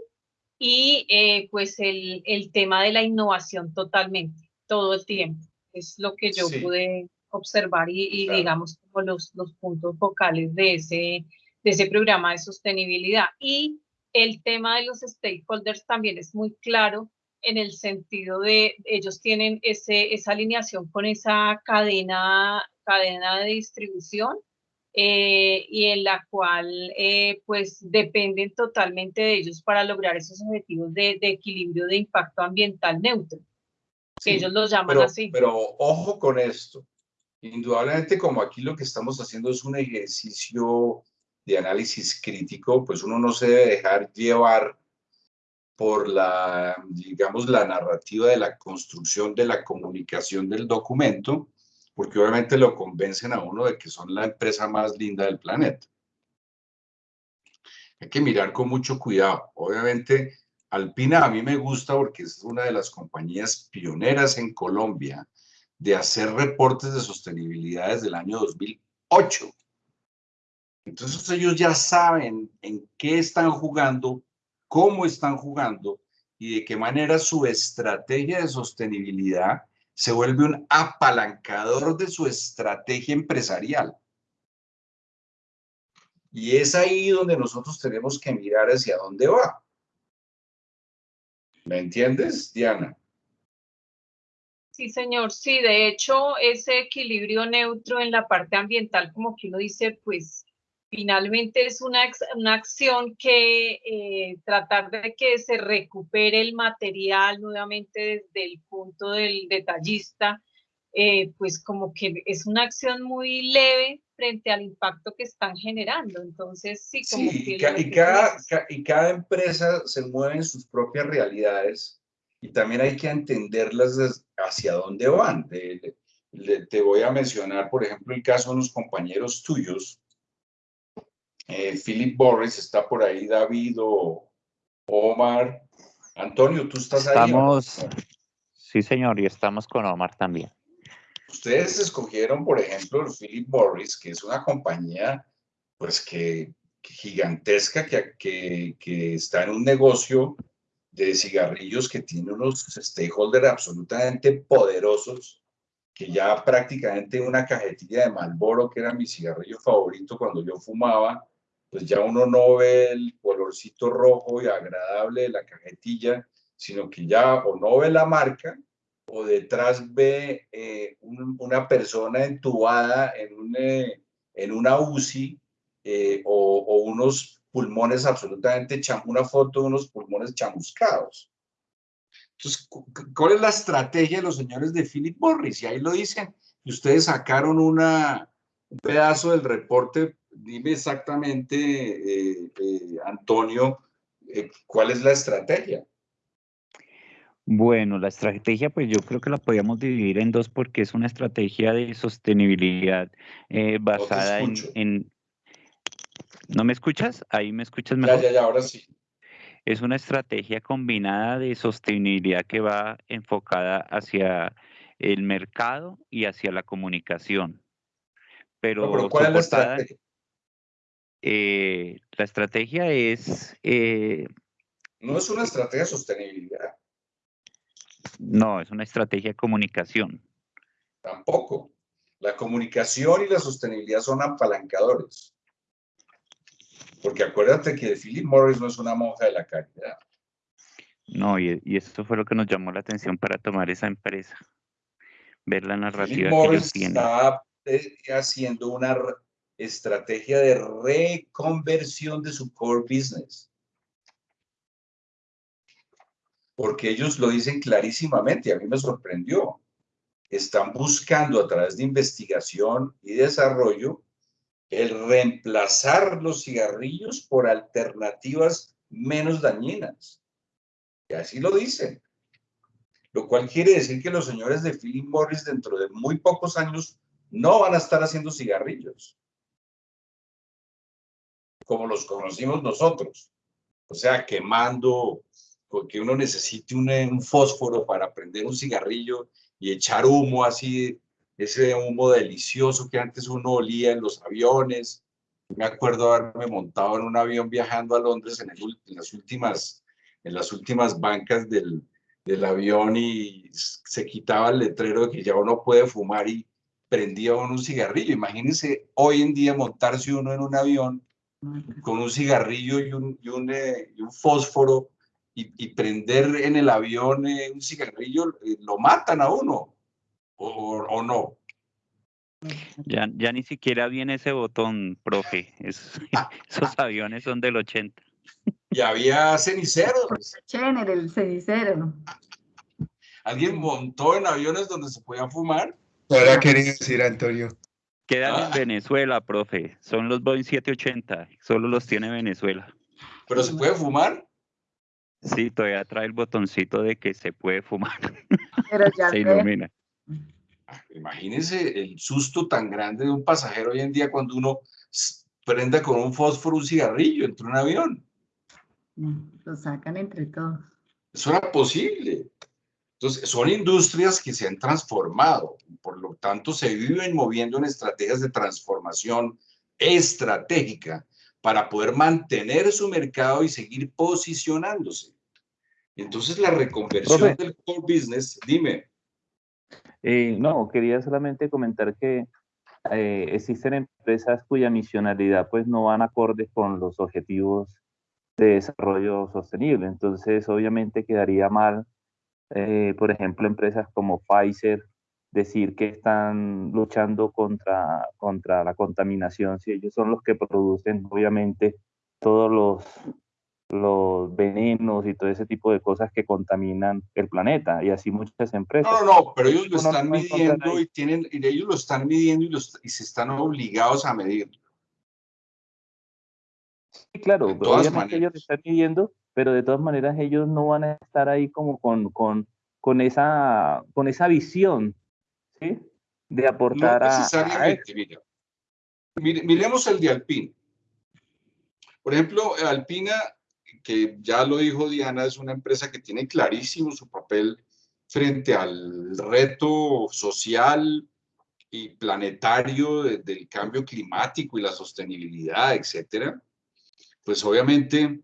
I: y eh, pues el, el tema de la innovación totalmente, todo el tiempo. Es lo que yo
A: Sí.
I: pude observar y, y
A: Claro.
I: digamos como los, los puntos focales de ese, de ese programa de sostenibilidad. Y el tema de los stakeholders también es muy claro en el sentido de ellos tienen ese, esa alineación con esa cadena, cadena de distribución eh, y en la cual eh, pues dependen totalmente de ellos para lograr esos objetivos de, de equilibrio de impacto ambiental neutro. que
A: Sí,
I: ellos los llaman
A: pero,
I: así.
A: pero ojo con esto. Indudablemente, como aquí lo que estamos haciendo es un ejercicio de análisis crítico, pues uno no se debe dejar llevar por la, digamos, la narrativa de la construcción de la comunicación del documento, porque obviamente lo convencen a uno de que son la empresa más linda del planeta. Hay que mirar con mucho cuidado. Obviamente, Alpina a mí me gusta porque es una de las compañías pioneras en Colombia de hacer reportes de sostenibilidad desde el año 2008. Entonces ellos ya saben en qué están jugando, cómo están jugando y de qué manera su estrategia de sostenibilidad se vuelve un apalancador de su estrategia empresarial. Y es ahí donde nosotros tenemos que mirar hacia dónde va. ¿Me entiendes, Diana?
I: Sí, señor. Sí, de hecho, ese equilibrio neutro en la parte ambiental, como que uno dice, pues finalmente es una, una acción que eh, tratar de que se recupere el material nuevamente desde el punto del detallista, eh, pues como que es una acción muy leve frente al impacto que están generando. Entonces, sí, como
A: Sí,
I: que
A: y, ca- y cada, ca- y cada empresa se mueve en sus propias realidades y también hay que entenderlas hacia dónde van. Le- te voy a mencionar, por ejemplo, el caso de unos compañeros tuyos. Eh, Philip Borges está por ahí, David o Omar. Antonio, ¿tú estás ahí? o no?
E: Estamos, sí señor, y estamos con Omar también.
A: Ustedes escogieron, por ejemplo, el Philip Morris, que es una compañía, pues, que, que gigantesca, que, que, que está en un negocio de cigarrillos que tiene unos stakeholders absolutamente poderosos, que ya prácticamente una cajetilla de Marlboro, que era mi cigarrillo favorito cuando yo fumaba, pues ya uno no ve el colorcito rojo y agradable de la cajetilla, sino que ya o no ve la marca o detrás ve eh, un- una persona entubada en, un, eh, en una UCI eh, o, unos pulmones absolutamente, una foto de unos pulmones chamuscados. Entonces, cu- cu- ¿cuál es la estrategia de los señores de Philip Morris? Y ahí lo dicen. Y ustedes sacaron un pedazo del reporte. Dime exactamente, eh, eh, Antonio, eh, cuál es la estrategia.
E: Bueno, la estrategia, pues yo creo que la podríamos dividir en dos porque es una estrategia de sostenibilidad basada en, ¿No me escuchas? Ahí me escuchas
A: Ya,
E: mejor.
A: ya, ya, ahora sí.
E: Es una estrategia combinada de sostenibilidad que va enfocada hacia el mercado y hacia la comunicación. Pero,
A: No, pero ¿cuál es la estrategia?
E: Eh, la estrategia es, eh,
A: No es una estrategia de sostenibilidad,
E: no, es una estrategia de comunicación.
A: tampoco. La comunicación y la sostenibilidad son apalancadores. Porque acuérdate que Philip Morris no es una monja de la caridad.
E: No, y, y eso fue lo que nos llamó la atención para tomar esa empresa. Ver la
A: Philip
E: narrativa que
A: Morris
E: ellos tienen.
A: está eh, haciendo una estrategia de reconversión de su core business. Porque ellos lo dicen clarísimamente, a mí me sorprendió. Están buscando a través de investigación y desarrollo el reemplazar los cigarrillos por alternativas menos dañinas. Y así lo dicen. Lo cual quiere decir que los señores de Philip Morris dentro de muy pocos años no van a estar haciendo cigarrillos como los conocimos nosotros. O sea, quemando, porque uno necesite un, eh, un fósforo para prender un cigarrillo y echar humo así, ese humo delicioso que antes uno olía en los aviones. Me acuerdo haberme montado en un avión viajando a Londres en las, últimas, en las últimas bancas del, del avión y se quitaba el letrero de que ya uno puede fumar y prendía uno un cigarrillo. Imagínense hoy en día montarse uno en un avión con un cigarrillo y un, y un, eh, y un fósforo y, y prender en el avión eh, un cigarrillo, eh, lo matan a uno, o, no.
E: Ya, ya ni siquiera viene ese botón, profe. Es- esos aviones son del 80.
A: Y había ceniceros.
B: Chen, el cenicero.
A: ¿Alguien montó en aviones donde se podía fumar?
H: Ahora quería decir, Antonio.
E: Quedan
A: Ah.
E: en Venezuela, profe. Son los Boeing 780. Solo los tiene Venezuela.
A: ¿Pero se puede fumar?
E: Sí, todavía trae el botoncito de que se puede fumar.
B: Pero ya
E: Se ilumina.
A: Ah, Imagínense el susto tan grande de un pasajero hoy en día cuando uno prenda con un fósforo un cigarrillo entre un avión.
B: lo sacan entre todos.
A: Eso era posible. Entonces, son industrias que se han transformado, por lo tanto, se viven moviendo en estrategias de transformación estratégica para poder mantener su mercado y seguir posicionándose. Entonces, la reconversión
J: Profe.
A: del core business, dime,
J: Eh, no, quería solamente comentar que eh, existen empresas cuya misionalidad pues no van acordes con los objetivos de desarrollo sostenible. Entonces, obviamente quedaría mal, eh, por ejemplo, empresas como Pfizer decir que están luchando contra, contra la contaminación, si ellos son los que producen, obviamente, todos los, los venenos y todo ese tipo de cosas que contaminan el planeta, y así muchas empresas.
A: No, no, no, pero ellos lo están midiendo y tienen, y ellos lo están midiendo y, los- y se están obligados a medir.
J: Sí, claro, obviamente ellos
A: maneras.
J: lo están midiendo, pero de todas maneras ellos no van a estar ahí como con, con, con, esa, con esa visión, ¿sí? De
A: No
J: aportar a, a
A: necesariamente, mira. Mire- miremos el de Alpina. Por ejemplo, Alpina, que ya lo dijo Diana, es una empresa que tiene clarísimo su papel frente al reto social y planetario de- del cambio climático y la sostenibilidad, etcétera. Pues obviamente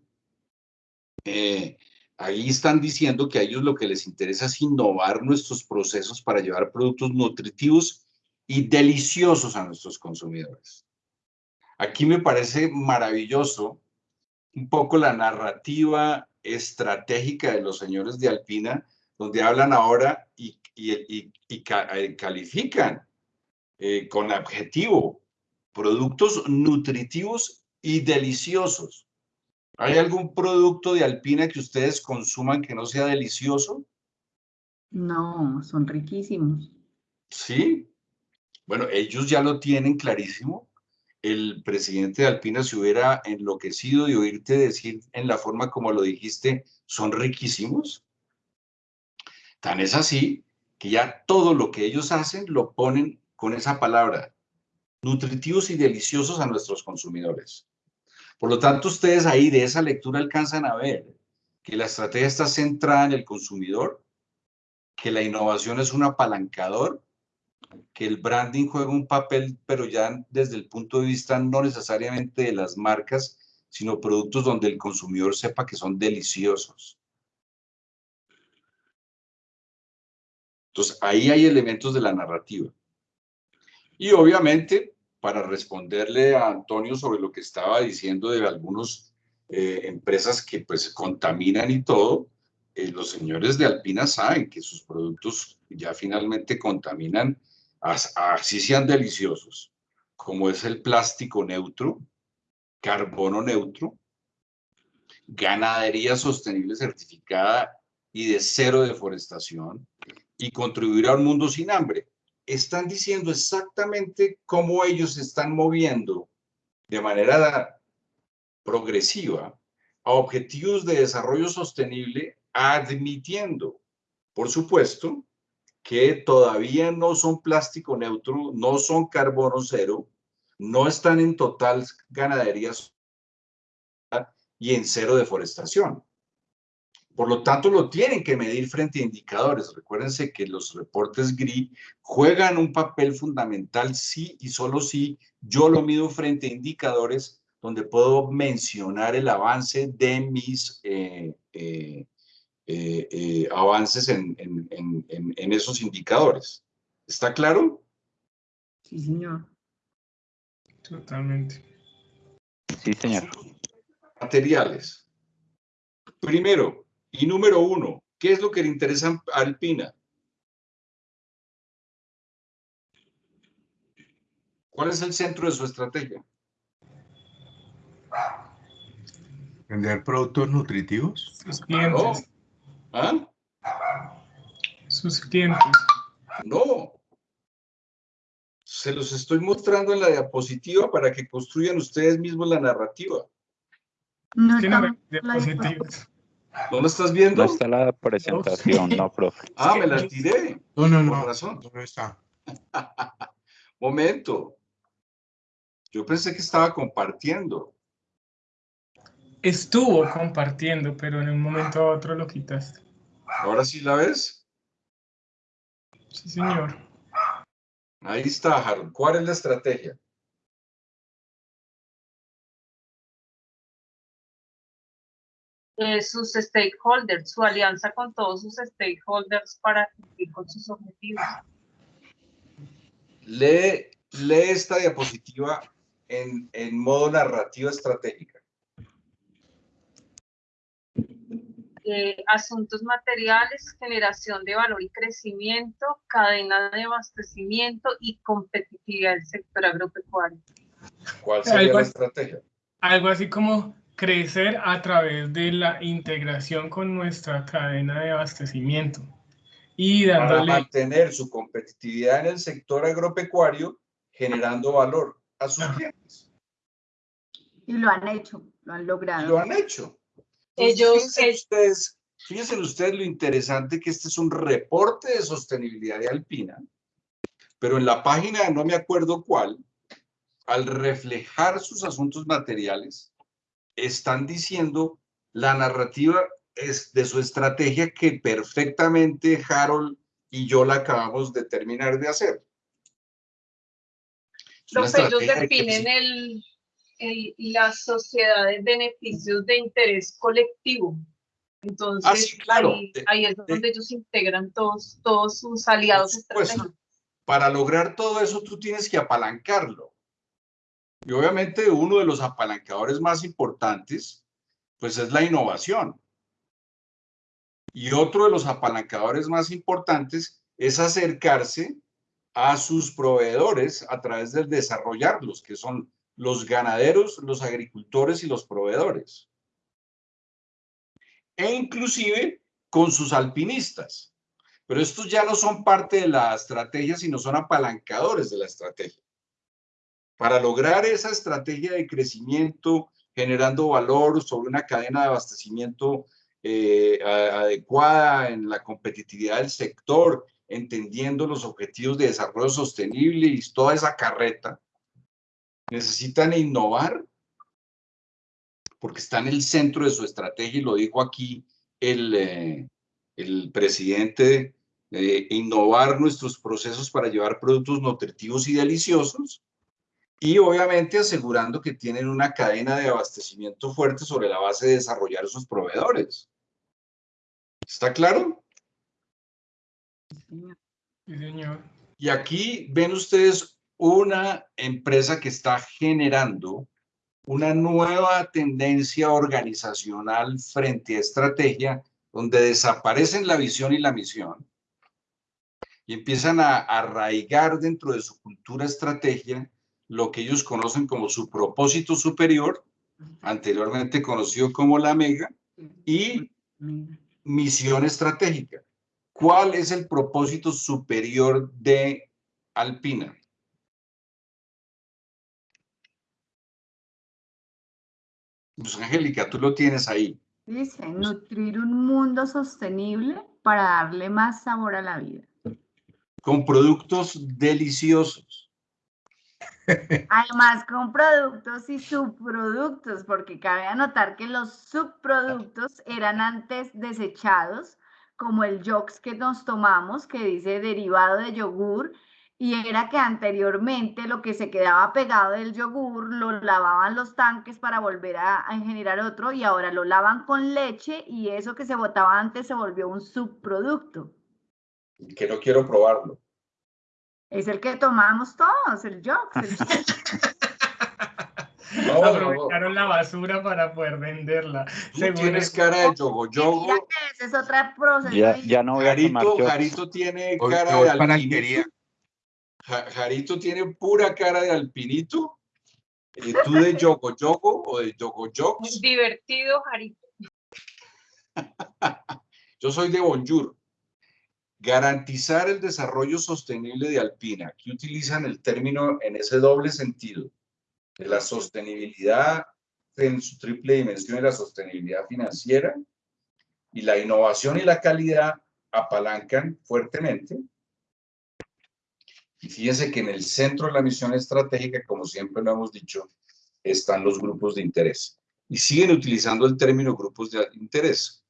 A: eh, ahí están diciendo que a ellos lo que les interesa es innovar nuestros procesos para llevar productos nutritivos y deliciosos a nuestros consumidores. Aquí me parece maravilloso un poco la narrativa estratégica de los señores de Alpina, donde hablan ahora y, eh, califican eh, con objetivo productos nutritivos y deliciosos. ¿Hay algún producto de Alpina que ustedes consuman que no sea delicioso?
B: No, son riquísimos.
A: Sí. Bueno, ellos ya lo tienen clarísimo. El presidente de Alpina se hubiera enloquecido de oírte decir en la forma como lo dijiste, son riquísimos. Tan es así que ya todo lo que ellos hacen lo ponen con esa palabra, nutritivos y deliciosos a nuestros consumidores. Por lo tanto, ustedes ahí de esa lectura alcanzan a ver que la estrategia está centrada en el consumidor, que la innovación es un apalancador que el branding juega un papel, pero ya desde el punto de vista no necesariamente de las marcas, sino productos donde el consumidor sepa que son deliciosos. Entonces, ahí hay elementos de la narrativa. Y obviamente, para responderle a Antonio sobre lo que estaba diciendo de algunas empresas que pues contaminan y todo, eh, los señores de Alpina saben que sus productos ya finalmente contaminan as- así sean deliciosos, como es el plástico neutro, carbono neutro, ganadería sostenible certificada y de cero deforestación, y contribuir a un mundo sin hambre. Están diciendo exactamente cómo ellos se están moviendo de manera progresiva a objetivos de desarrollo sostenible, admitiendo, por supuesto, que todavía no son plástico neutro, no son carbono cero, no están en total ganadería y en cero deforestación. Por lo tanto, lo tienen que medir frente a indicadores. Recuérdense que los reportes GRI juegan un papel fundamental sí y solo si yo lo mido frente a indicadores donde puedo mencionar el avance de mis eh, eh, eh, eh, avances en, en, en esos indicadores. ¿Está claro?
B: Sí, señor.
D: Totalmente.
E: Sí, señor.
A: Materiales. Primero, Y número uno, ¿qué es lo que le interesa a Alpina? ¿Cuál es el centro de su estrategia?
K: ¿Vender productos nutritivos?
D: Sus clientes.
A: ¿Ah?
D: Sus clientes.
A: No. Se los estoy mostrando en la diapositiva para que construyan ustedes mismos la narrativa.
B: No en la
D: diapositivas.
A: ¿No lo estás viendo?
E: No está la presentación, no, profe.
A: Ah, me la tiré.
K: No, no, no.
A: razón.
K: No está.
A: Momento. Yo pensé que estaba compartiendo.
D: Estuvo compartiendo, pero en un momento a otro lo quitaste.
A: ¿Ahora sí la ves?
D: Sí, señor.
A: Ahí está, Harold. ¿Cuál es la estrategia?
I: Eh, sus stakeholders, su alianza con todos sus stakeholders para cumplir con sus objetivos.
A: Lee, lee esta diapositiva en, en modo narrativa estratégica.
I: Eh, asuntos materiales, generación de valor y crecimiento, cadena de abastecimiento y competitividad del sector agropecuario.
A: ¿Cuál sería
D: Algo
A: la estrategia?
D: Algo así como crecer a través de la integración con nuestra cadena de abastecimiento y
A: Para
D: dándole
A: mantener su competitividad en el sector agropecuario, generando valor a sus
D: Ajá.
A: clientes.
B: Y lo han hecho, lo han
A: Y
B: logrado.
A: lo han hecho.
I: Ellos-
A: fíjense,
I: es-
A: ustedes, fíjense ustedes lo interesante que este es un reporte de sostenibilidad de Alpina, pero en la página, no me acuerdo cuál, al reflejar sus asuntos materiales, están diciendo la narrativa es de su estrategia que perfectamente Harold y yo la acabamos de terminar de hacer.
I: Profe, ellos
A: de
I: definen el, el- la sociedad de beneficios de interés colectivo. Entonces,
A: Ah, sí, claro.
I: ahí,
A: De-
I: ahí es donde ellos integran todos, todos sus aliados estratégicos.
A: para lograr todo eso tú tienes que apalancarlo. Y obviamente uno de los apalancadores más importantes, pues es la innovación. Y otro de los apalancadores más importantes es acercarse a sus proveedores a través del desarrollarlos, que son los ganaderos, los agricultores y los proveedores. E inclusive con sus alpinistas. Pero estos ya no son parte de la estrategia, sino son apalancadores de la estrategia. Para lograr esa estrategia de crecimiento, generando valor sobre una cadena de abastecimiento eh, adecuada en la competitividad del sector, entendiendo los objetivos de desarrollo sostenible y toda esa carreta, necesitan innovar porque está en el centro de su estrategia y lo dijo aquí el, eh, presidente, eh, innovar nuestros procesos para llevar productos nutritivos y deliciosos y obviamente asegurando que tienen una cadena de abastecimiento fuerte sobre la base de desarrollar sus proveedores. ¿Está claro?
D: Sí, señor.
A: Y aquí ven ustedes una empresa que está generando una nueva tendencia organizacional frente a estrategia, donde desaparecen la visión y la misión y empiezan a arraigar dentro de su cultura estrategia lo que ellos conocen como su propósito superior, anteriormente conocido como la mega, y misión estratégica. ¿Cuál es el propósito superior de Alpina? Pues Angélica, tú lo tienes ahí.
B: Dice, nutrir un mundo sostenible para darle más sabor a la vida.
A: Con productos deliciosos.
B: Además, con productos y subproductos, porque cabe anotar que los subproductos eran antes desechados, como el yox que nos tomamos, que dice derivado de yogur, y era que anteriormente lo que se quedaba pegado del yogur lo lavaban los tanques para volver a, a generar otro, y ahora lo lavan con leche, y eso que se botaba antes se volvió un subproducto.
A: Que no quiero probarlo.
B: Es el que tomamos todos, el yox. el
A: No, no, no.
D: Aprovecharon la basura para poder venderla.
A: Tú
D: según
A: tienes cara de yogo yogo.
B: Ese es otro proceso.
E: Ya, ya no voy a tomar
A: Jarito. Jarito tiene
K: Hoy
A: cara de. Ja- Jarito tiene pura cara de alpinito. Eh, ¿Tú de yogo yogo o de yogo jogs?
I: Divertido, Jarito.
A: Yo soy de Bonjour. Garantizar el desarrollo sostenible de Alpina. Aquí utilizan el término en ese doble sentido, de la sostenibilidad en su triple dimensión y la sostenibilidad financiera y la innovación y la calidad apalancan fuertemente. Y fíjense que en el centro de la misión estratégica, como siempre lo hemos dicho, están los grupos de interés. Y siguen utilizando el término grupos de interés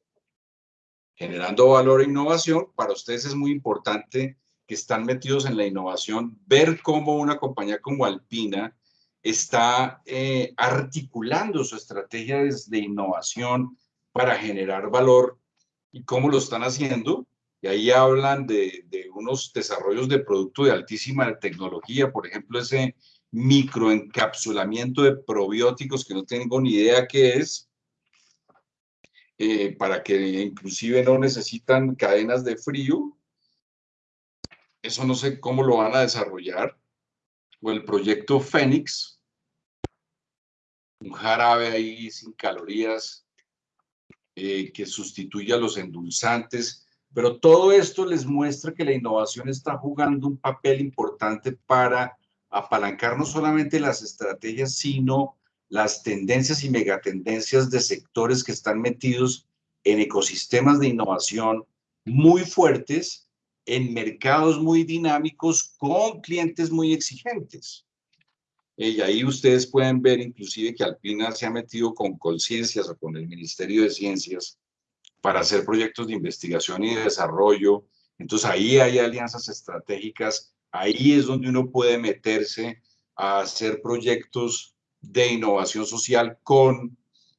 A: generando valor e innovación. Para ustedes es muy importante que están metidos en la innovación, ver cómo una compañía como Alpina está eh, articulando su estrategia de, innovación para generar valor y cómo lo están haciendo. Y ahí hablan de unos desarrollos de producto de altísima tecnología, por ejemplo, ese microencapsulamiento de probióticos que no tengo ni idea qué es, eh, para que inclusive no necesitan cadenas de frío. Eso no sé cómo lo van a desarrollar. O el proyecto Fénix, un jarabe ahí sin calorías eh, que sustituya los endulzantes. Pero todo esto les muestra que la innovación está jugando un papel importante para apalancar no solamente las estrategias, sino las tendencias y megatendencias de sectores que están metidos en ecosistemas de innovación muy fuertes, en mercados muy dinámicos, con clientes muy exigentes. Y ahí ustedes pueden ver inclusive que Alpina se ha metido con Colciencias o con el Ministerio de Ciencias para hacer proyectos de investigación y de desarrollo. Entonces ahí hay alianzas estratégicas, ahí es donde uno puede meterse a hacer proyectos de innovación social con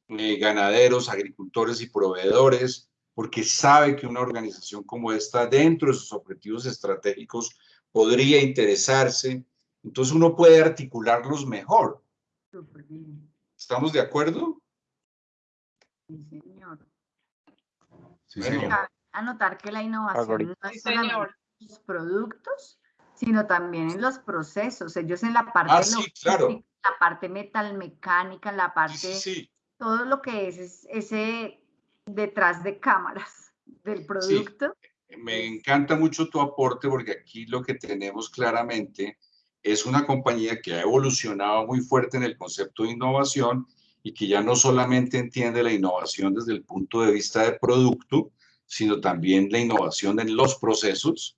A: eh, ganaderos, agricultores y proveedores, porque sabe que una organización como esta, dentro de sus objetivos estratégicos, podría interesarse. Entonces uno puede articularlos mejor. ¿Estamos de acuerdo?
B: Sí, señor.
K: Sí, señor.
B: Anotar que la innovación no es en los productos, sino también en los procesos. Ellos en la parte
A: Ah, sí, claro.
B: la parte metalmecánica, la parte,
A: sí.
B: todo lo que es, es ese detrás de cámaras del producto.
A: Me encanta mucho tu aporte porque aquí lo que tenemos claramente es una compañía que ha evolucionado muy fuerte en el concepto de innovación y que ya no solamente entiende la innovación desde el punto de vista de producto, sino también la innovación en los procesos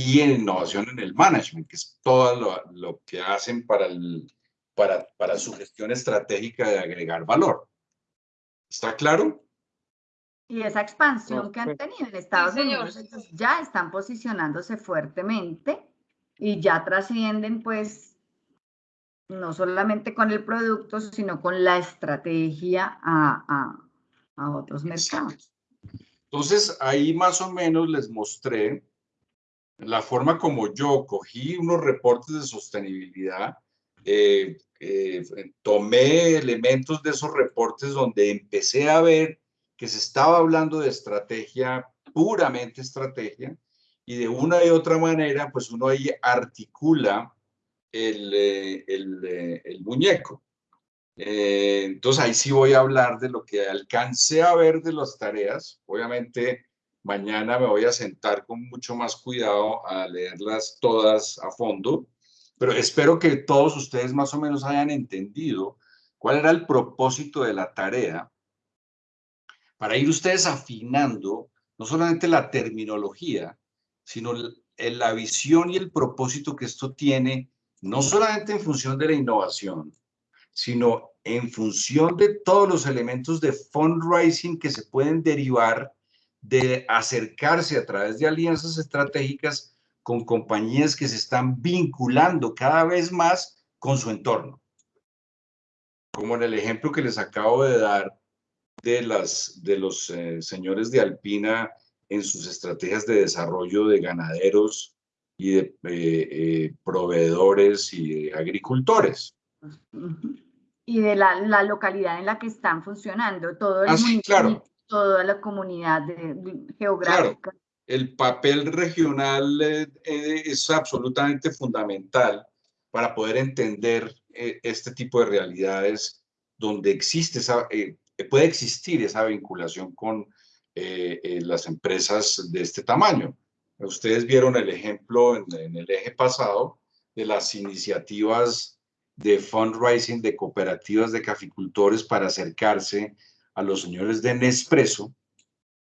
A: y en innovación en el management, que es todo lo, lo que hacen para, el, para, para su gestión estratégica de agregar valor. ¿Está claro?
B: Y esa expansión que han tenido en Estados
I: señor.
B: Unidos, ellos ya están posicionándose fuertemente y ya trascienden, pues, no solamente con el producto, sino con la estrategia a, a- a otros mercados.
A: Entonces, ahí más o menos les mostré la forma como yo cogí unos reportes de sostenibilidad, eh, eh, tomé elementos de esos reportes donde empecé a ver que se estaba hablando de estrategia, puramente estrategia, y de una y otra manera, pues uno ahí articula el, eh, el, el muñeco. Eh, entonces ahí sí voy a hablar de lo que alcancé a ver de las tareas. Obviamente mañana me voy a sentar con mucho más cuidado a leerlas todas a fondo, pero espero que todos ustedes más o menos hayan entendido cuál era el propósito de la tarea para ir ustedes afinando no solamente la terminología, sino la visión y el propósito que esto tiene, no solamente en función de la innovación, sino en función de todos los elementos de fundraising que se pueden derivar de acercarse a través de alianzas estratégicas con compañías que se están vinculando cada vez más con su entorno. Como en el ejemplo que les acabo de dar de, las, de los eh, señores de Alpina en sus estrategias de desarrollo de ganaderos y de eh, eh, proveedores y de agricultores.
B: Y de la, la localidad en la que están funcionando, todo el
A: Ah, sí, claro.
B: Toda la comunidad de- de- geográfica.
A: el papel regional eh, eh, es absolutamente fundamental para poder entender eh, este tipo de realidades donde existe esa, eh, puede existir esa vinculación con las empresas de este tamaño. Ustedes vieron el ejemplo en, en el eje pasado de las iniciativas de fundraising de cooperativas de caficultores para acercarse a los señores de Nespresso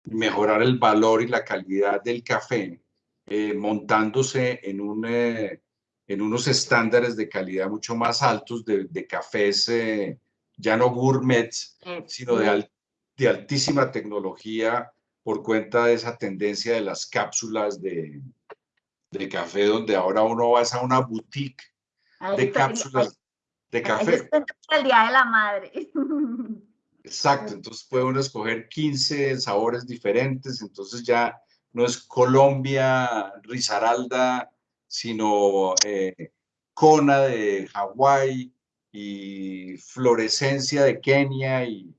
A: mejorar el valor y la calidad del café, eh, montándose en, un, eh, en unos estándares de calidad mucho más altos de, de cafés, eh, ya no gourmets,
B: Eh,
A: sino de,
B: sí.
A: al- de altísima tecnología por cuenta de esa tendencia de las cápsulas de, de café, donde ahora uno va a una boutique de cápsulas de café.
B: el Día de la Madre.
A: Exacto, entonces puede uno escoger 15 sabores diferentes, entonces ya no es Colombia, Risaralda, sino eh, Kona de Hawái y Florescencia de Kenia, y,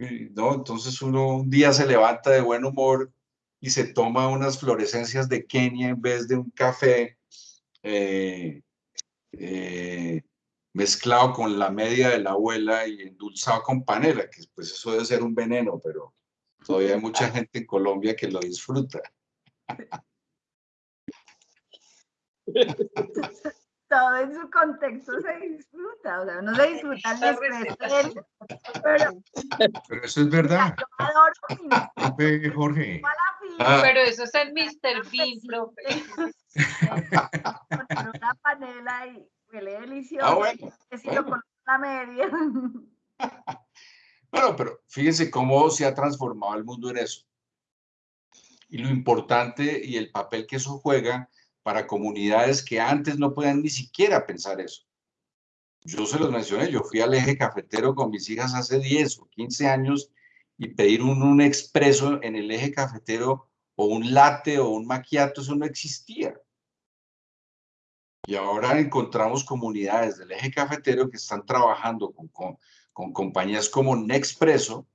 A: y, ¿no? Entonces uno un día se levanta de buen humor y se toma unas florescencias de Kenia en vez de un café eh, eh, mezclado con la media de la abuela y endulzado con panela, que pues eso debe ser un veneno, pero todavía hay mucha gente en Colombia que lo disfruta.
B: Todo en su contexto se disfruta, o sea, uno se disfruta el Nespresso, pero
K: Pero eso es verdad,
B: yo adoro
K: Jorge.
A: Ah.
I: Pero eso es el Mr. Bean, profe.
B: con una panela y huele delicioso.
A: Ah, bueno,
B: que
A: bueno.
B: la media.
A: Bueno, pero fíjense cómo se ha transformado el mundo en eso. Y lo importante y el papel que eso juega para comunidades que antes no podían ni siquiera pensar eso. Yo se los mencioné, yo fui al eje cafetero con mis hijas hace 10 o 15 años y pedir un, un expreso en el eje cafetero o un latte o un macchiato, eso no existía. Y ahora encontramos comunidades del eje cafetero que están trabajando con, con, con compañías como Nexpresso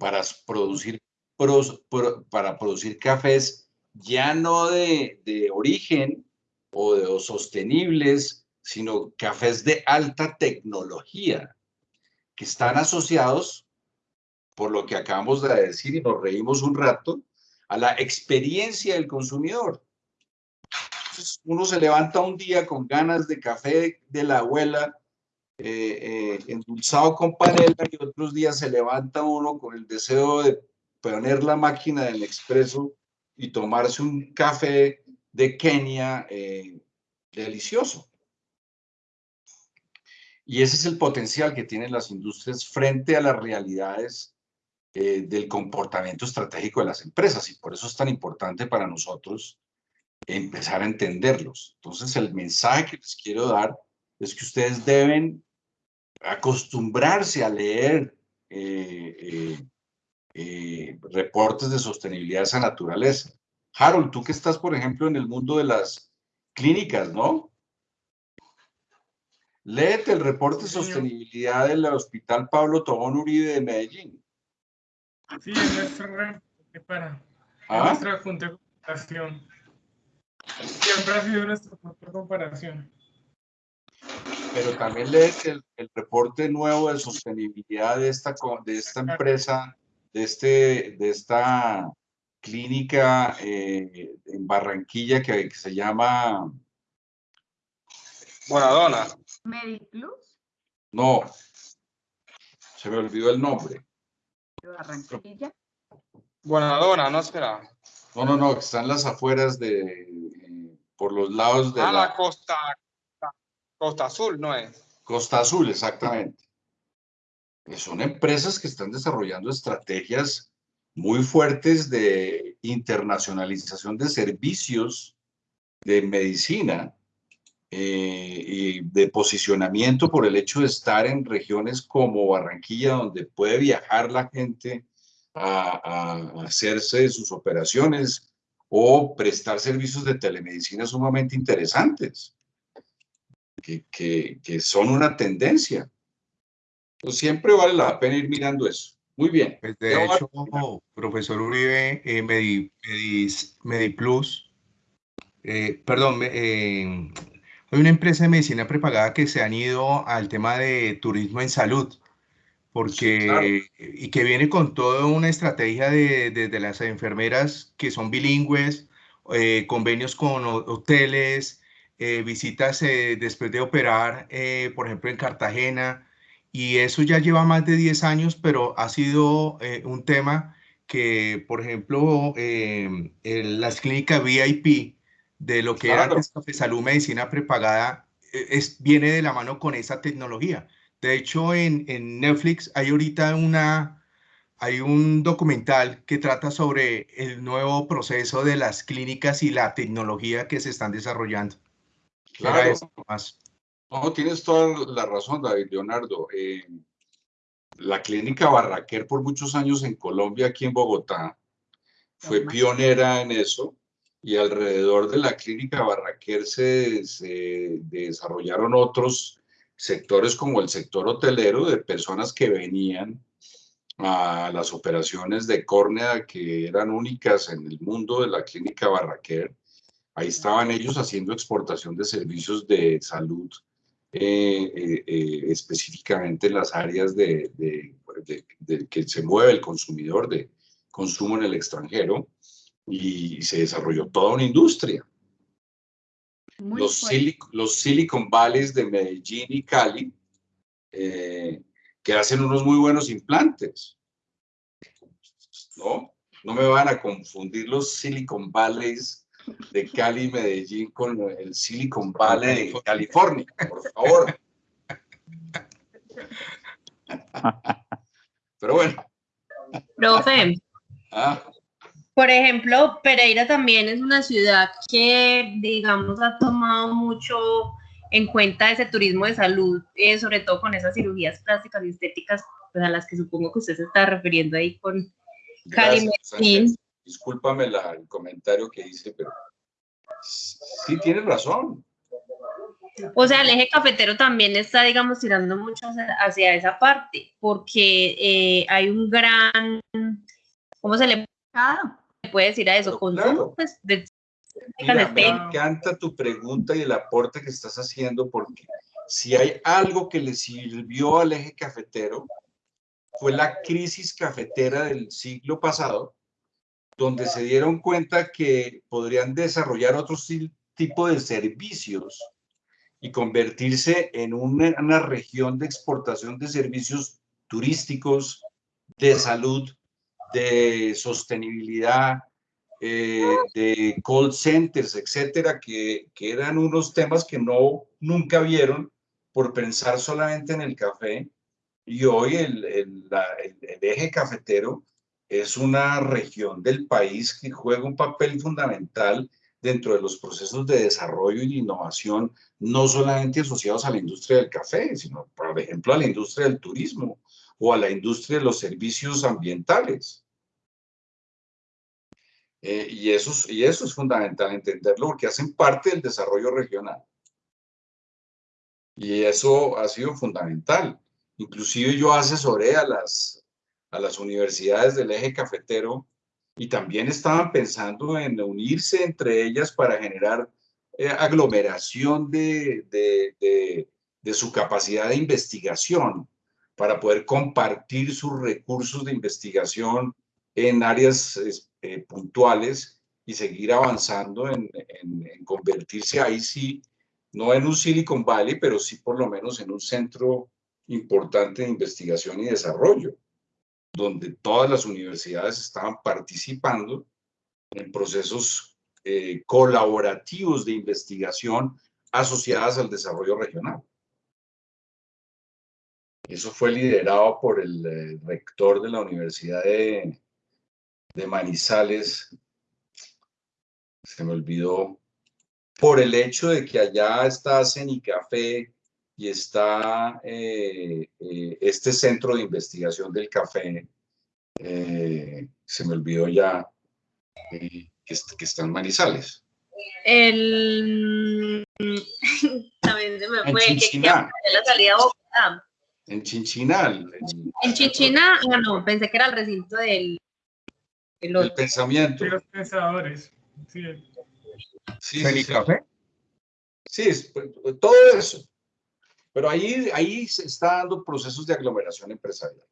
A: para producir, pros- pro- para producir cafés ya no de, de origen o de o sostenibles, sino cafés de alta tecnología que están asociados, por lo que acabamos de decir y nos reímos un rato, a la experiencia del consumidor. Uno se levanta un día con ganas de café de la abuela, eh, eh, endulzado con panela, y otros días se levanta uno con el deseo de poner la máquina del expreso y tomarse un café de Kenia eh, delicioso. Y ese es el potencial que tienen las industrias frente a las realidades eh, del comportamiento estratégico de las empresas. Y por eso es tan importante para nosotros empezar a entenderlos. Entonces, el mensaje que les quiero dar es que ustedes deben acostumbrarse a leer eh, eh, eh, reportes de sostenibilidad de esa naturaleza. Harold, tú que estás, por ejemplo, en el mundo de las clínicas, ¿no? Léete el reporte de sostenibilidad del Hospital Pablo Tobón Uribe de Medellín.
D: Sí, es nuestro reporte para
A: ¿Ah?
D: nuestra junta de comparación. Siempre ha sido nuestro punto de comparación.
A: Pero también léete el, el reporte nuevo de sostenibilidad de esta, de esta empresa, de, este, de esta clínica eh, en Barranquilla que, que se llama,
C: Bonadona.
B: Mediplus
A: no, se me olvidó el nombre.
B: de Barranquilla.
C: Bonadona, ¿no será?
A: No, no, no, que están las afueras de, por los lados de
C: Ah,
A: la
C: la costa, costa azul, ¿no es?
A: Costa Azul, exactamente. Que son empresas que están desarrollando estrategias muy fuertes de internacionalización de servicios de medicina eh, y de posicionamiento por el hecho de estar en regiones como Barranquilla, donde puede viajar la gente a, a hacerse sus operaciones o prestar servicios de telemedicina sumamente interesantes que, que, que son una tendencia. Pues siempre vale la pena ir mirando eso. Muy bien.
K: Pues de hecho, profesor Uribe, eh, Medi- Medis- Mediplus, eh, perdón, eh, hay una empresa de medicina prepagada que se han ido al tema de turismo en salud, porque,
A: claro.
K: y que viene con toda una estrategia de, de- de las enfermeras que son bilingües, eh, convenios con ho- hoteles, eh, visitas eh, después de operar, eh, por ejemplo, en Cartagena. Y eso ya lleva más de 10 años, pero ha sido eh, un tema que, por ejemplo, el- las clínicas VIP de lo que era
A: Claro.
K: antes Café Salud Medicina Prepagada eh, es, viene de la mano con esa tecnología. De hecho, en, en Netflix hay ahorita una, hay un documental que trata sobre el nuevo proceso de las clínicas y la tecnología que se están desarrollando.
A: Claro.
K: eso más.
A: No, tienes toda la razón, David Leonardo. Eh, la clínica Barraquer por muchos años en Colombia, aquí en Bogotá, fue pionera en eso y alrededor de la clínica Barraquer se, se desarrollaron otros sectores como el sector hotelero de personas que venían a las operaciones de córnea que eran únicas en el mundo de la clínica Barraquer. Ahí estaban ellos haciendo exportación de servicios de salud, eh, eh, eh, específicamente en las áreas de, de- que se mueve el consumidor de consumo en el extranjero y se desarrolló toda una industria.
B: Muy
A: Los,
B: fuerte.
A: Silic- los Silicon Valleys de Medellín y Cali, eh, que hacen unos muy buenos implantes. ¿No? No me van a confundir los Silicon Valleys de Cali y Medellín con el Silicon Valley de California, por favor. Pero bueno,
G: Profe,
A: ah,
G: por ejemplo, Pereira también es una ciudad que, digamos, ha tomado mucho en cuenta ese turismo de salud, eh, sobre todo con esas cirugías plásticas y estéticas pues, a las que supongo que usted se está refiriendo ahí con Cali.
A: Discúlpame la- el comentario que hice, pero sí tienes razón.
G: O sea, el eje cafetero también está, digamos, tirando mucho hacia, hacia esa parte, porque eh, hay un gran, ¿cómo se le
B: Claro.
G: Puede decir a eso? Consumo,
A: claro.
G: pues, de
A: Mira, me encanta tu pregunta y el aporte que estás haciendo porque si hay algo que le sirvió al eje cafetero fue la crisis cafetera del siglo pasado, donde se dieron cuenta que podrían desarrollar otro tipo de servicios y convertirse en una, una región de exportación de servicios turísticos, de salud, de sostenibilidad, eh, de call centers, etcétera, que, que eran unos temas que no nunca vieron por pensar solamente en el café. Y hoy el, el- el eje cafetero es una región del país que juega un papel fundamental dentro de los procesos de desarrollo y de innovación, no solamente asociados a la industria del café, sino, por ejemplo, a la industria del turismo o a la industria de los servicios ambientales. Eh, y, eso, es- y eso es fundamental entenderlo porque hacen parte del desarrollo regional. Y eso ha sido fundamental. Inclusive yo asesoré a las, a las universidades del eje cafetero y también estaban pensando en unirse entre ellas para generar eh, aglomeración de, de- de su capacidad de investigación, para poder compartir sus recursos de investigación en áreas eh, puntuales y seguir avanzando en convertirse ahí sí, no en un Silicon Valley, pero sí por lo menos en un centro importante de investigación y desarrollo, donde todas las universidades estaban participando en procesos eh, colaborativos de investigación asociadas al desarrollo regional. Eso fue liderado por el eh, rector de la Universidad de, de Manizales, se me olvidó, por el hecho de que allá está Cenicafé y está eh, eh, este centro de investigación del café, eh, se me olvidó ya, eh, que, que está en Manizales.
G: El también se me
A: En
G: fue, que en la salida a Bogotá.
A: En Chinchinal.
G: En Chichina, ah, no, pensé que era el recinto del...
A: El
G: otro.
A: pensamiento.
D: De los pensadores. Sí.
A: Sí, sí,
K: ¿Feliz
A: sí.
K: Café?
A: Sí, es- pues, todo eso. Pero ahí, ahí se está dando procesos de aglomeración empresarial.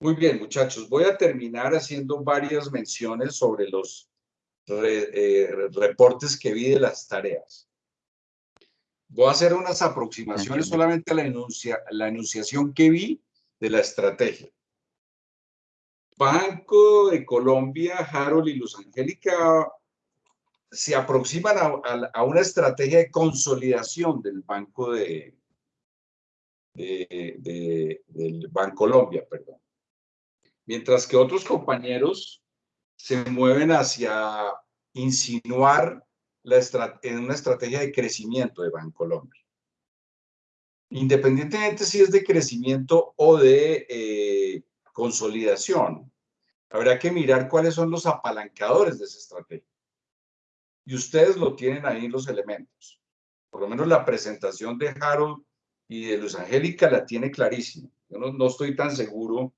A: Muy bien, muchachos. Voy a terminar haciendo varias menciones sobre los re- eh, reportes que vi de las tareas. Voy a hacer unas aproximaciones solamente a la, enuncia- la enunciación que vi de la estrategia. Banco de Colombia, Harold y Luz Angélica se aproximan a, a- a una estrategia de consolidación del Banco de, de, de- del Bancolombia, perdón. Mientras que otros compañeros se mueven hacia insinuar en una estrategia de crecimiento de Bancolombia. Independientemente si es de crecimiento o de eh, consolidación, habrá que mirar cuáles son los apalancadores de esa estrategia. Y ustedes lo tienen ahí en los elementos. Por lo menos la presentación de Harold y de Luz Angélica la tiene clarísima. Yo no, no estoy tan seguro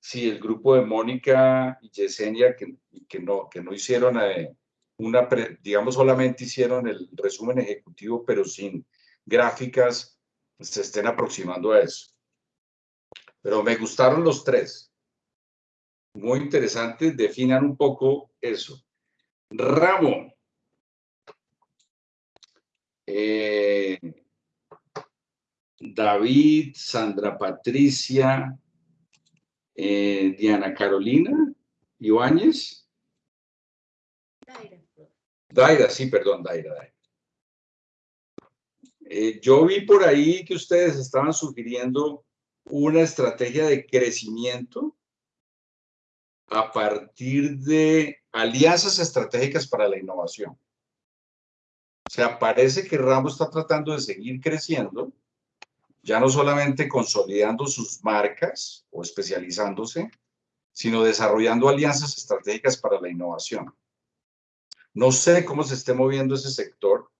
A: si el grupo de Mónica y Yesenia, que, que, no, que no hicieron eh, una, digamos, solamente hicieron el resumen ejecutivo, pero sin gráficas, se estén aproximando a eso. Pero me gustaron los tres. Muy interesante, definan un poco eso. Ramo. Eh, David, Sandra Patricia, eh, Diana Carolina, Ibáñez. Daira, sí, perdón, Daira, Daira. Eh, yo vi por ahí que ustedes estaban sugiriendo una estrategia de crecimiento a partir de alianzas estratégicas para la innovación. O sea, parece que Rambo está tratando de seguir creciendo, ya no solamente consolidando sus marcas o especializándose, sino desarrollando alianzas estratégicas para la innovación. No sé cómo se esté moviendo ese sector,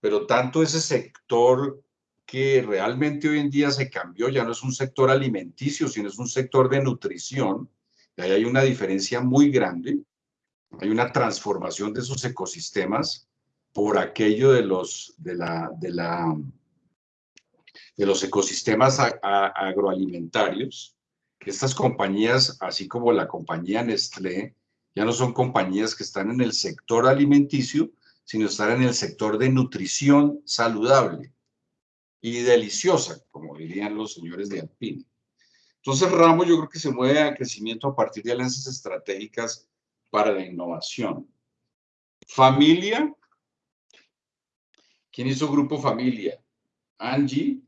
A: pero tanto ese sector que realmente hoy en día se cambió, ya no es un sector alimenticio, sino es un sector de nutrición, y ahí hay una diferencia muy grande, hay una transformación de esos ecosistemas por aquello de los, de la, de los ecosistemas agroalimentarios, que estas compañías, así como la compañía Nestlé, ya no son compañías que están en el sector alimenticio, sino están en el sector de nutrición saludable y deliciosa, como dirían los señores de Alpine. Entonces, Ramos yo creo que se mueve a crecimiento a partir de alianzas estratégicas para la innovación. Familia. ¿Quién hizo Grupo Familia? Angie.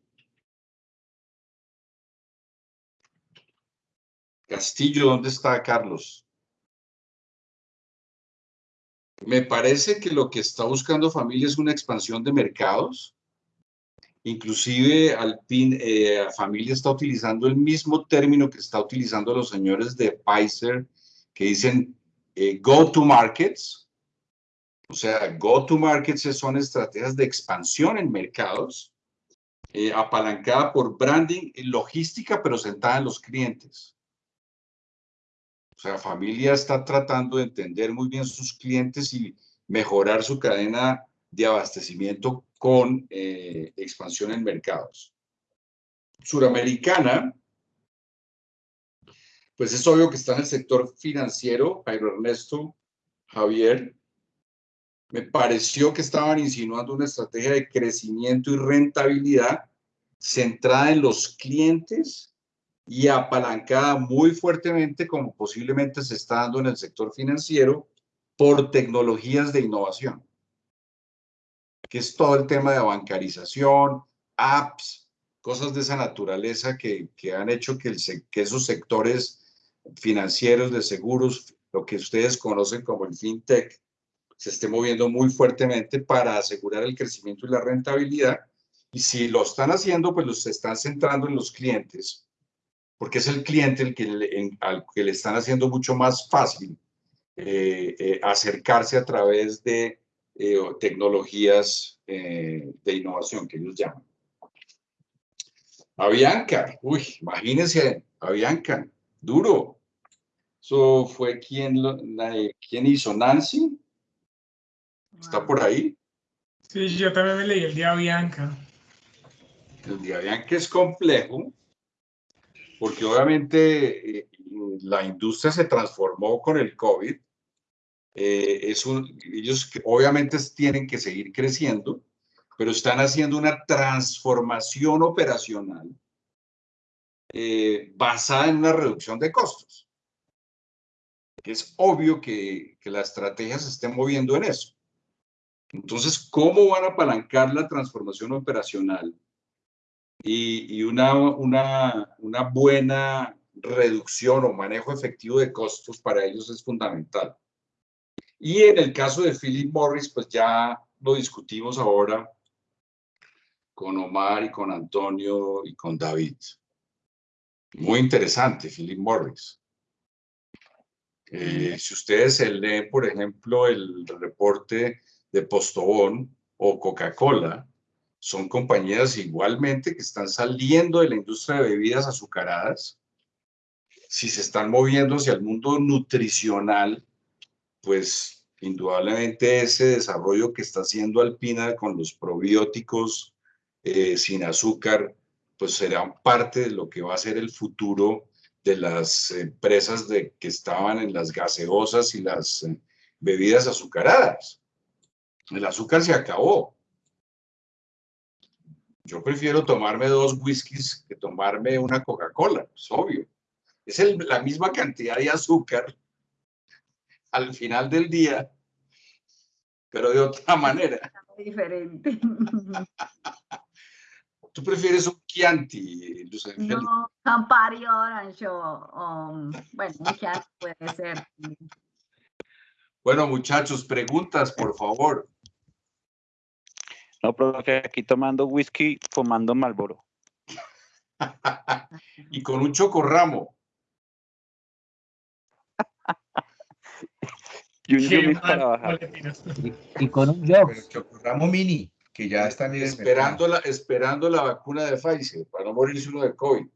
A: Castillo, ¿dónde está Carlos? Me parece que lo que está buscando Familia es una expansión de mercados. Inclusive Alpine, eh, Familia está utilizando el mismo término que está utilizando los señores de Pfizer, que dicen eh, go to markets. O sea, go to markets son estrategias de expansión en mercados, eh, apalancada por branding y logística, pero sentada en los clientes. O sea, familia está tratando de entender muy bien sus clientes y mejorar su cadena de abastecimiento con eh, expansión en mercados. Suramericana, pues es obvio que está en el sector financiero, Jairo Ernesto, Javier. Me pareció que estaban insinuando una estrategia de crecimiento y rentabilidad centrada en los clientes y apalancada muy fuertemente, como posiblemente se está dando en el sector financiero, por tecnologías de innovación, que es todo el tema de bancarización, apps, cosas de esa naturaleza que, que han hecho que, el, que esos sectores financieros de seguros, lo que ustedes conocen como el fintech, se esté moviendo muy fuertemente para asegurar el crecimiento y la rentabilidad. Y si lo están haciendo, pues los están centrando en los clientes porque es el cliente el que le, en- al que le están haciendo mucho más fácil eh, eh, acercarse a través de eh, tecnologías eh, de innovación que ellos llaman. Avianca, uy, imagínense, Avianca, duro. Eso fue quien, lo- la de- ¿quién hizo? Nancy. ¿Está por ahí?
D: Sí, yo también me leí el día Bianca.
A: El de Avianca es complejo, porque obviamente eh, la industria se transformó con el COVID. Eh, ellos obviamente tienen que seguir creciendo, pero están haciendo una transformación operacional eh, basada en una reducción de costos. Es obvio que, que la estrategia se esté moviendo en eso. Entonces, ¿cómo van a apalancar la transformación operacional y, una, una buena reducción o manejo efectivo de costos para ellos es fundamental? Y en el caso de Philip Morris, pues ya lo discutimos ahora con Omar y con Antonio y con David. Muy interesante, Philip Morris. Eh, si ustedes se leen, por ejemplo, el reporte de Postobón o Coca-Cola, son compañías igualmente que están saliendo de la industria de bebidas azucaradas. Si se están moviendo hacia el mundo nutricional, pues indudablemente ese desarrollo que está haciendo Alpina con los probióticos eh, sin azúcar, pues serán parte de lo que va a ser el futuro de las empresas de, que estaban en las gaseosas y las eh, bebidas azucaradas. El azúcar se acabó. Yo prefiero tomarme dos whiskies que tomarme una Coca-Cola, es obvio. Es el- la misma cantidad de azúcar al final del día, pero de otra manera.
B: Diferente.
A: ¿Tú prefieres un Chianti, Luz?
B: No, Campari Orange o, o, bueno, un Chianti puede ser.
A: Bueno, muchachos, preguntas, por favor.
E: No, profe, aquí tomando whisky, fumando Malboro.
A: y con un chocorramo.
E: Y un para bajar.
F: con un
K: Chocorramo Mini, que ya están
A: Esperando la, esperando la vacuna de Pfizer para no morirse uno de COVID.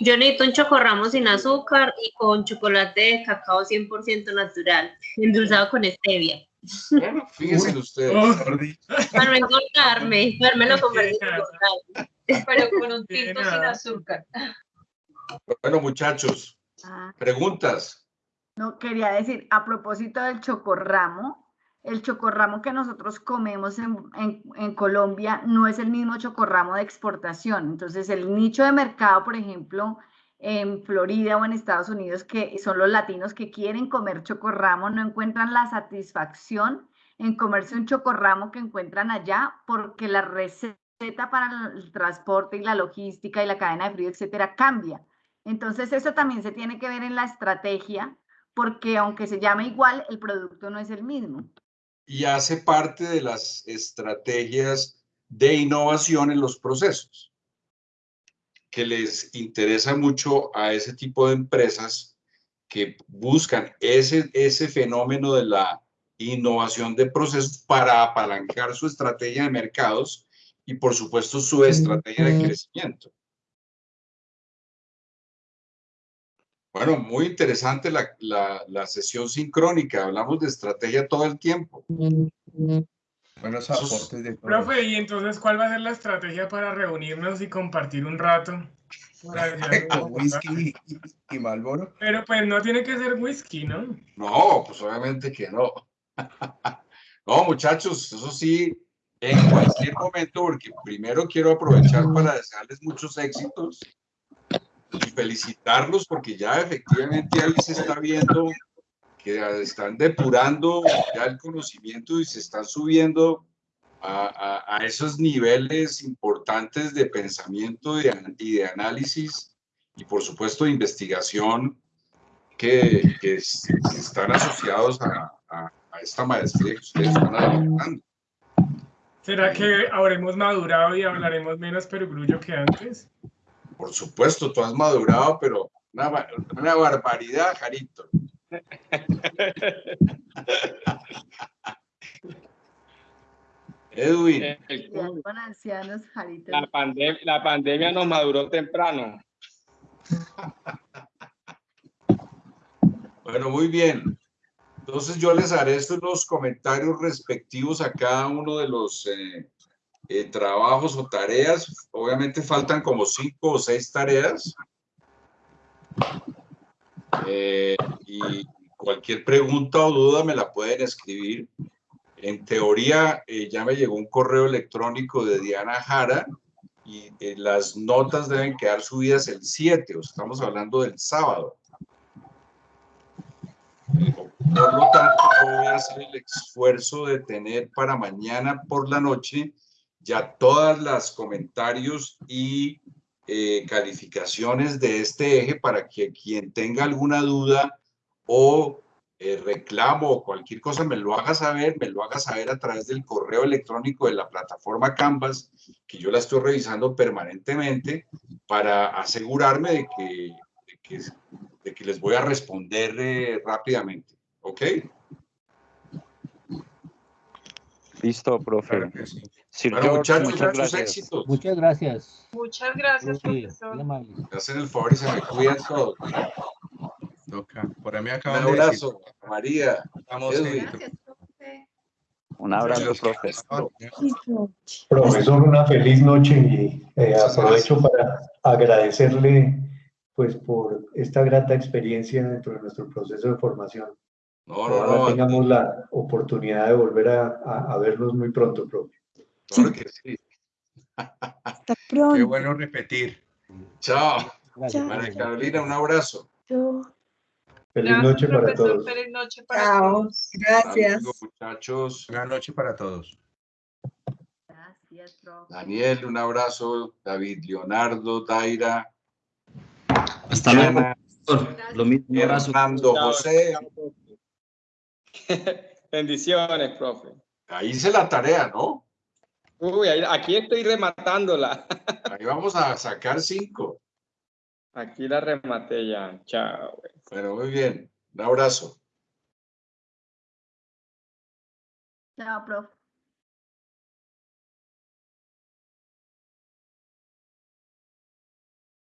G: Yo necesito un chocorramo sin azúcar y con chocolate de cacao 100% natural, endulzado con stevia.
A: Bueno, fíjense ustedes.
G: Para no engordarme, lo convertir en.
I: Pero con un tinto sin azúcar.
A: Bueno, muchachos,
B: Ah,
A: preguntas.
B: no, quería decir, a propósito del chocorramo, el chocorramo que nosotros comemos en, en- en Colombia no es el mismo chocorramo de exportación. Entonces, el nicho de mercado, por ejemplo, en Florida o en Estados Unidos, que son los latinos que quieren comer chocorramo, no encuentran la satisfacción en comerse un chocorramo que encuentran allá porque la receta para el transporte y la logística y la cadena de frío, etcétera, cambia. Entonces, eso también se tiene que ver en la estrategia, porque aunque se llame igual, el producto no es el mismo.
A: Y hace parte de las estrategias de innovación en los procesos, que les interesa mucho a ese tipo de empresas que buscan ese, ese fenómeno de la innovación de procesos para apalancar su estrategia de mercados y, por supuesto, su estrategia de crecimiento. Bueno, muy interesante la, la, la sesión sincrónica. Hablamos de estrategia todo el tiempo.
K: Buenos aportes de todos.
D: Profe, ¿y entonces cuál va a ser la estrategia para reunirnos y compartir un rato?
K: Con whisky y, y Marlboro.
D: Pero pues no tiene que ser whisky, ¿no?
A: No, pues obviamente que no. No, muchachos, eso sí, en cualquier momento, porque primero quiero aprovechar para desearles muchos éxitos y felicitarlos porque ya efectivamente ahí se está viendo que están depurando ya el conocimiento y se están subiendo a, a- a esos niveles importantes de pensamiento y de, análisis y por supuesto de investigación que, que es- que están asociados a, a- esta maestría que ustedes están adelantando.
D: ¿Será que habremos madurado y hablaremos menos perogrullo que antes?
A: Por supuesto, tú has madurado, pero una, una barbaridad, Jarito. Edwin,
C: El- el
B: Cuidado
C: COVID,
B: con ancianos, Jarito.
C: la, pandem- la pandemia nos maduró temprano.
A: bueno, muy bien. Entonces yo les haré estos los comentarios respectivos a cada uno de los eh, eh, trabajos o tareas. Obviamente faltan como cinco o seis tareas. Eh, y cualquier pregunta o duda me la pueden escribir. En teoría, eh, ya me llegó un correo electrónico de Diana Jara y eh, las notas deben quedar subidas el 7, o estamos hablando del sábado. Por lo tanto, voy a hacer el esfuerzo de tener para mañana por la noche ya todas las comentarios y eh, calificaciones de este eje para que quien tenga alguna duda o eh, reclamo o cualquier cosa me lo haga saber, me lo haga saber a través del correo electrónico de la plataforma Canvas, que yo la estoy revisando permanentemente para asegurarme de que, de que, de que les voy a responder eh, rápidamente. ¿Ok?
E: Listo, profe.
K: Claro que sí.
E: Sir
A: Bueno,
E: George,
A: muchachos,
E: muchas
A: muchos
E: gracias.
A: éxitos.
F: Muchas gracias.
I: Muchas gracias,
F: profe,
I: profesor.
A: hacen el favor y se me cuidan todos.
K: Toca. Por ahí me
A: Un
K: acaban de decir.
A: abrazo, María.
B: Gracias, profe.
E: Un abrazo,
K: Muchachos,
E: profe.
K: estaban-
L: Profesor, una feliz noche y eh, aprovecho para agradecerle pues por esta grata experiencia dentro de nuestro proceso de formación.
A: No, no,
L: Ojalá
A: no.
L: tengamos la oportunidad de volver a, a- a vernos muy pronto, profe.
A: Claro que sí.
M: Hasta
K: Qué
M: pronto.
K: bueno repetir.
A: Chao.
F: Gracias,
M: Chao.
A: María. Carolina, un abrazo.
L: Feliz
I: Gracias,
L: noche para
I: profesor.
L: todos.
I: Feliz noche para
M: Chao.
I: todos.
M: Gracias.
A: Amigo, muchachos.
K: Buenas noches para todos.
B: Gracias, profe.
A: Daniel, un abrazo. David, Leonardo, Daira,
N: Hasta luego,
A: Diana,
N: profesor. Lo mismo, un abrazo.
A: Hernando,
C: Chao,
A: José.
C: chao. Bendiciones, profe.
A: Ahí hice la tarea, ¿no?
C: Uy, ahí- aquí estoy rematándola.
A: Ahí vamos a sacar cinco.
C: Aquí la rematé ya. Chao.
A: Bueno, muy bien. Un abrazo.
B: Chao, profe.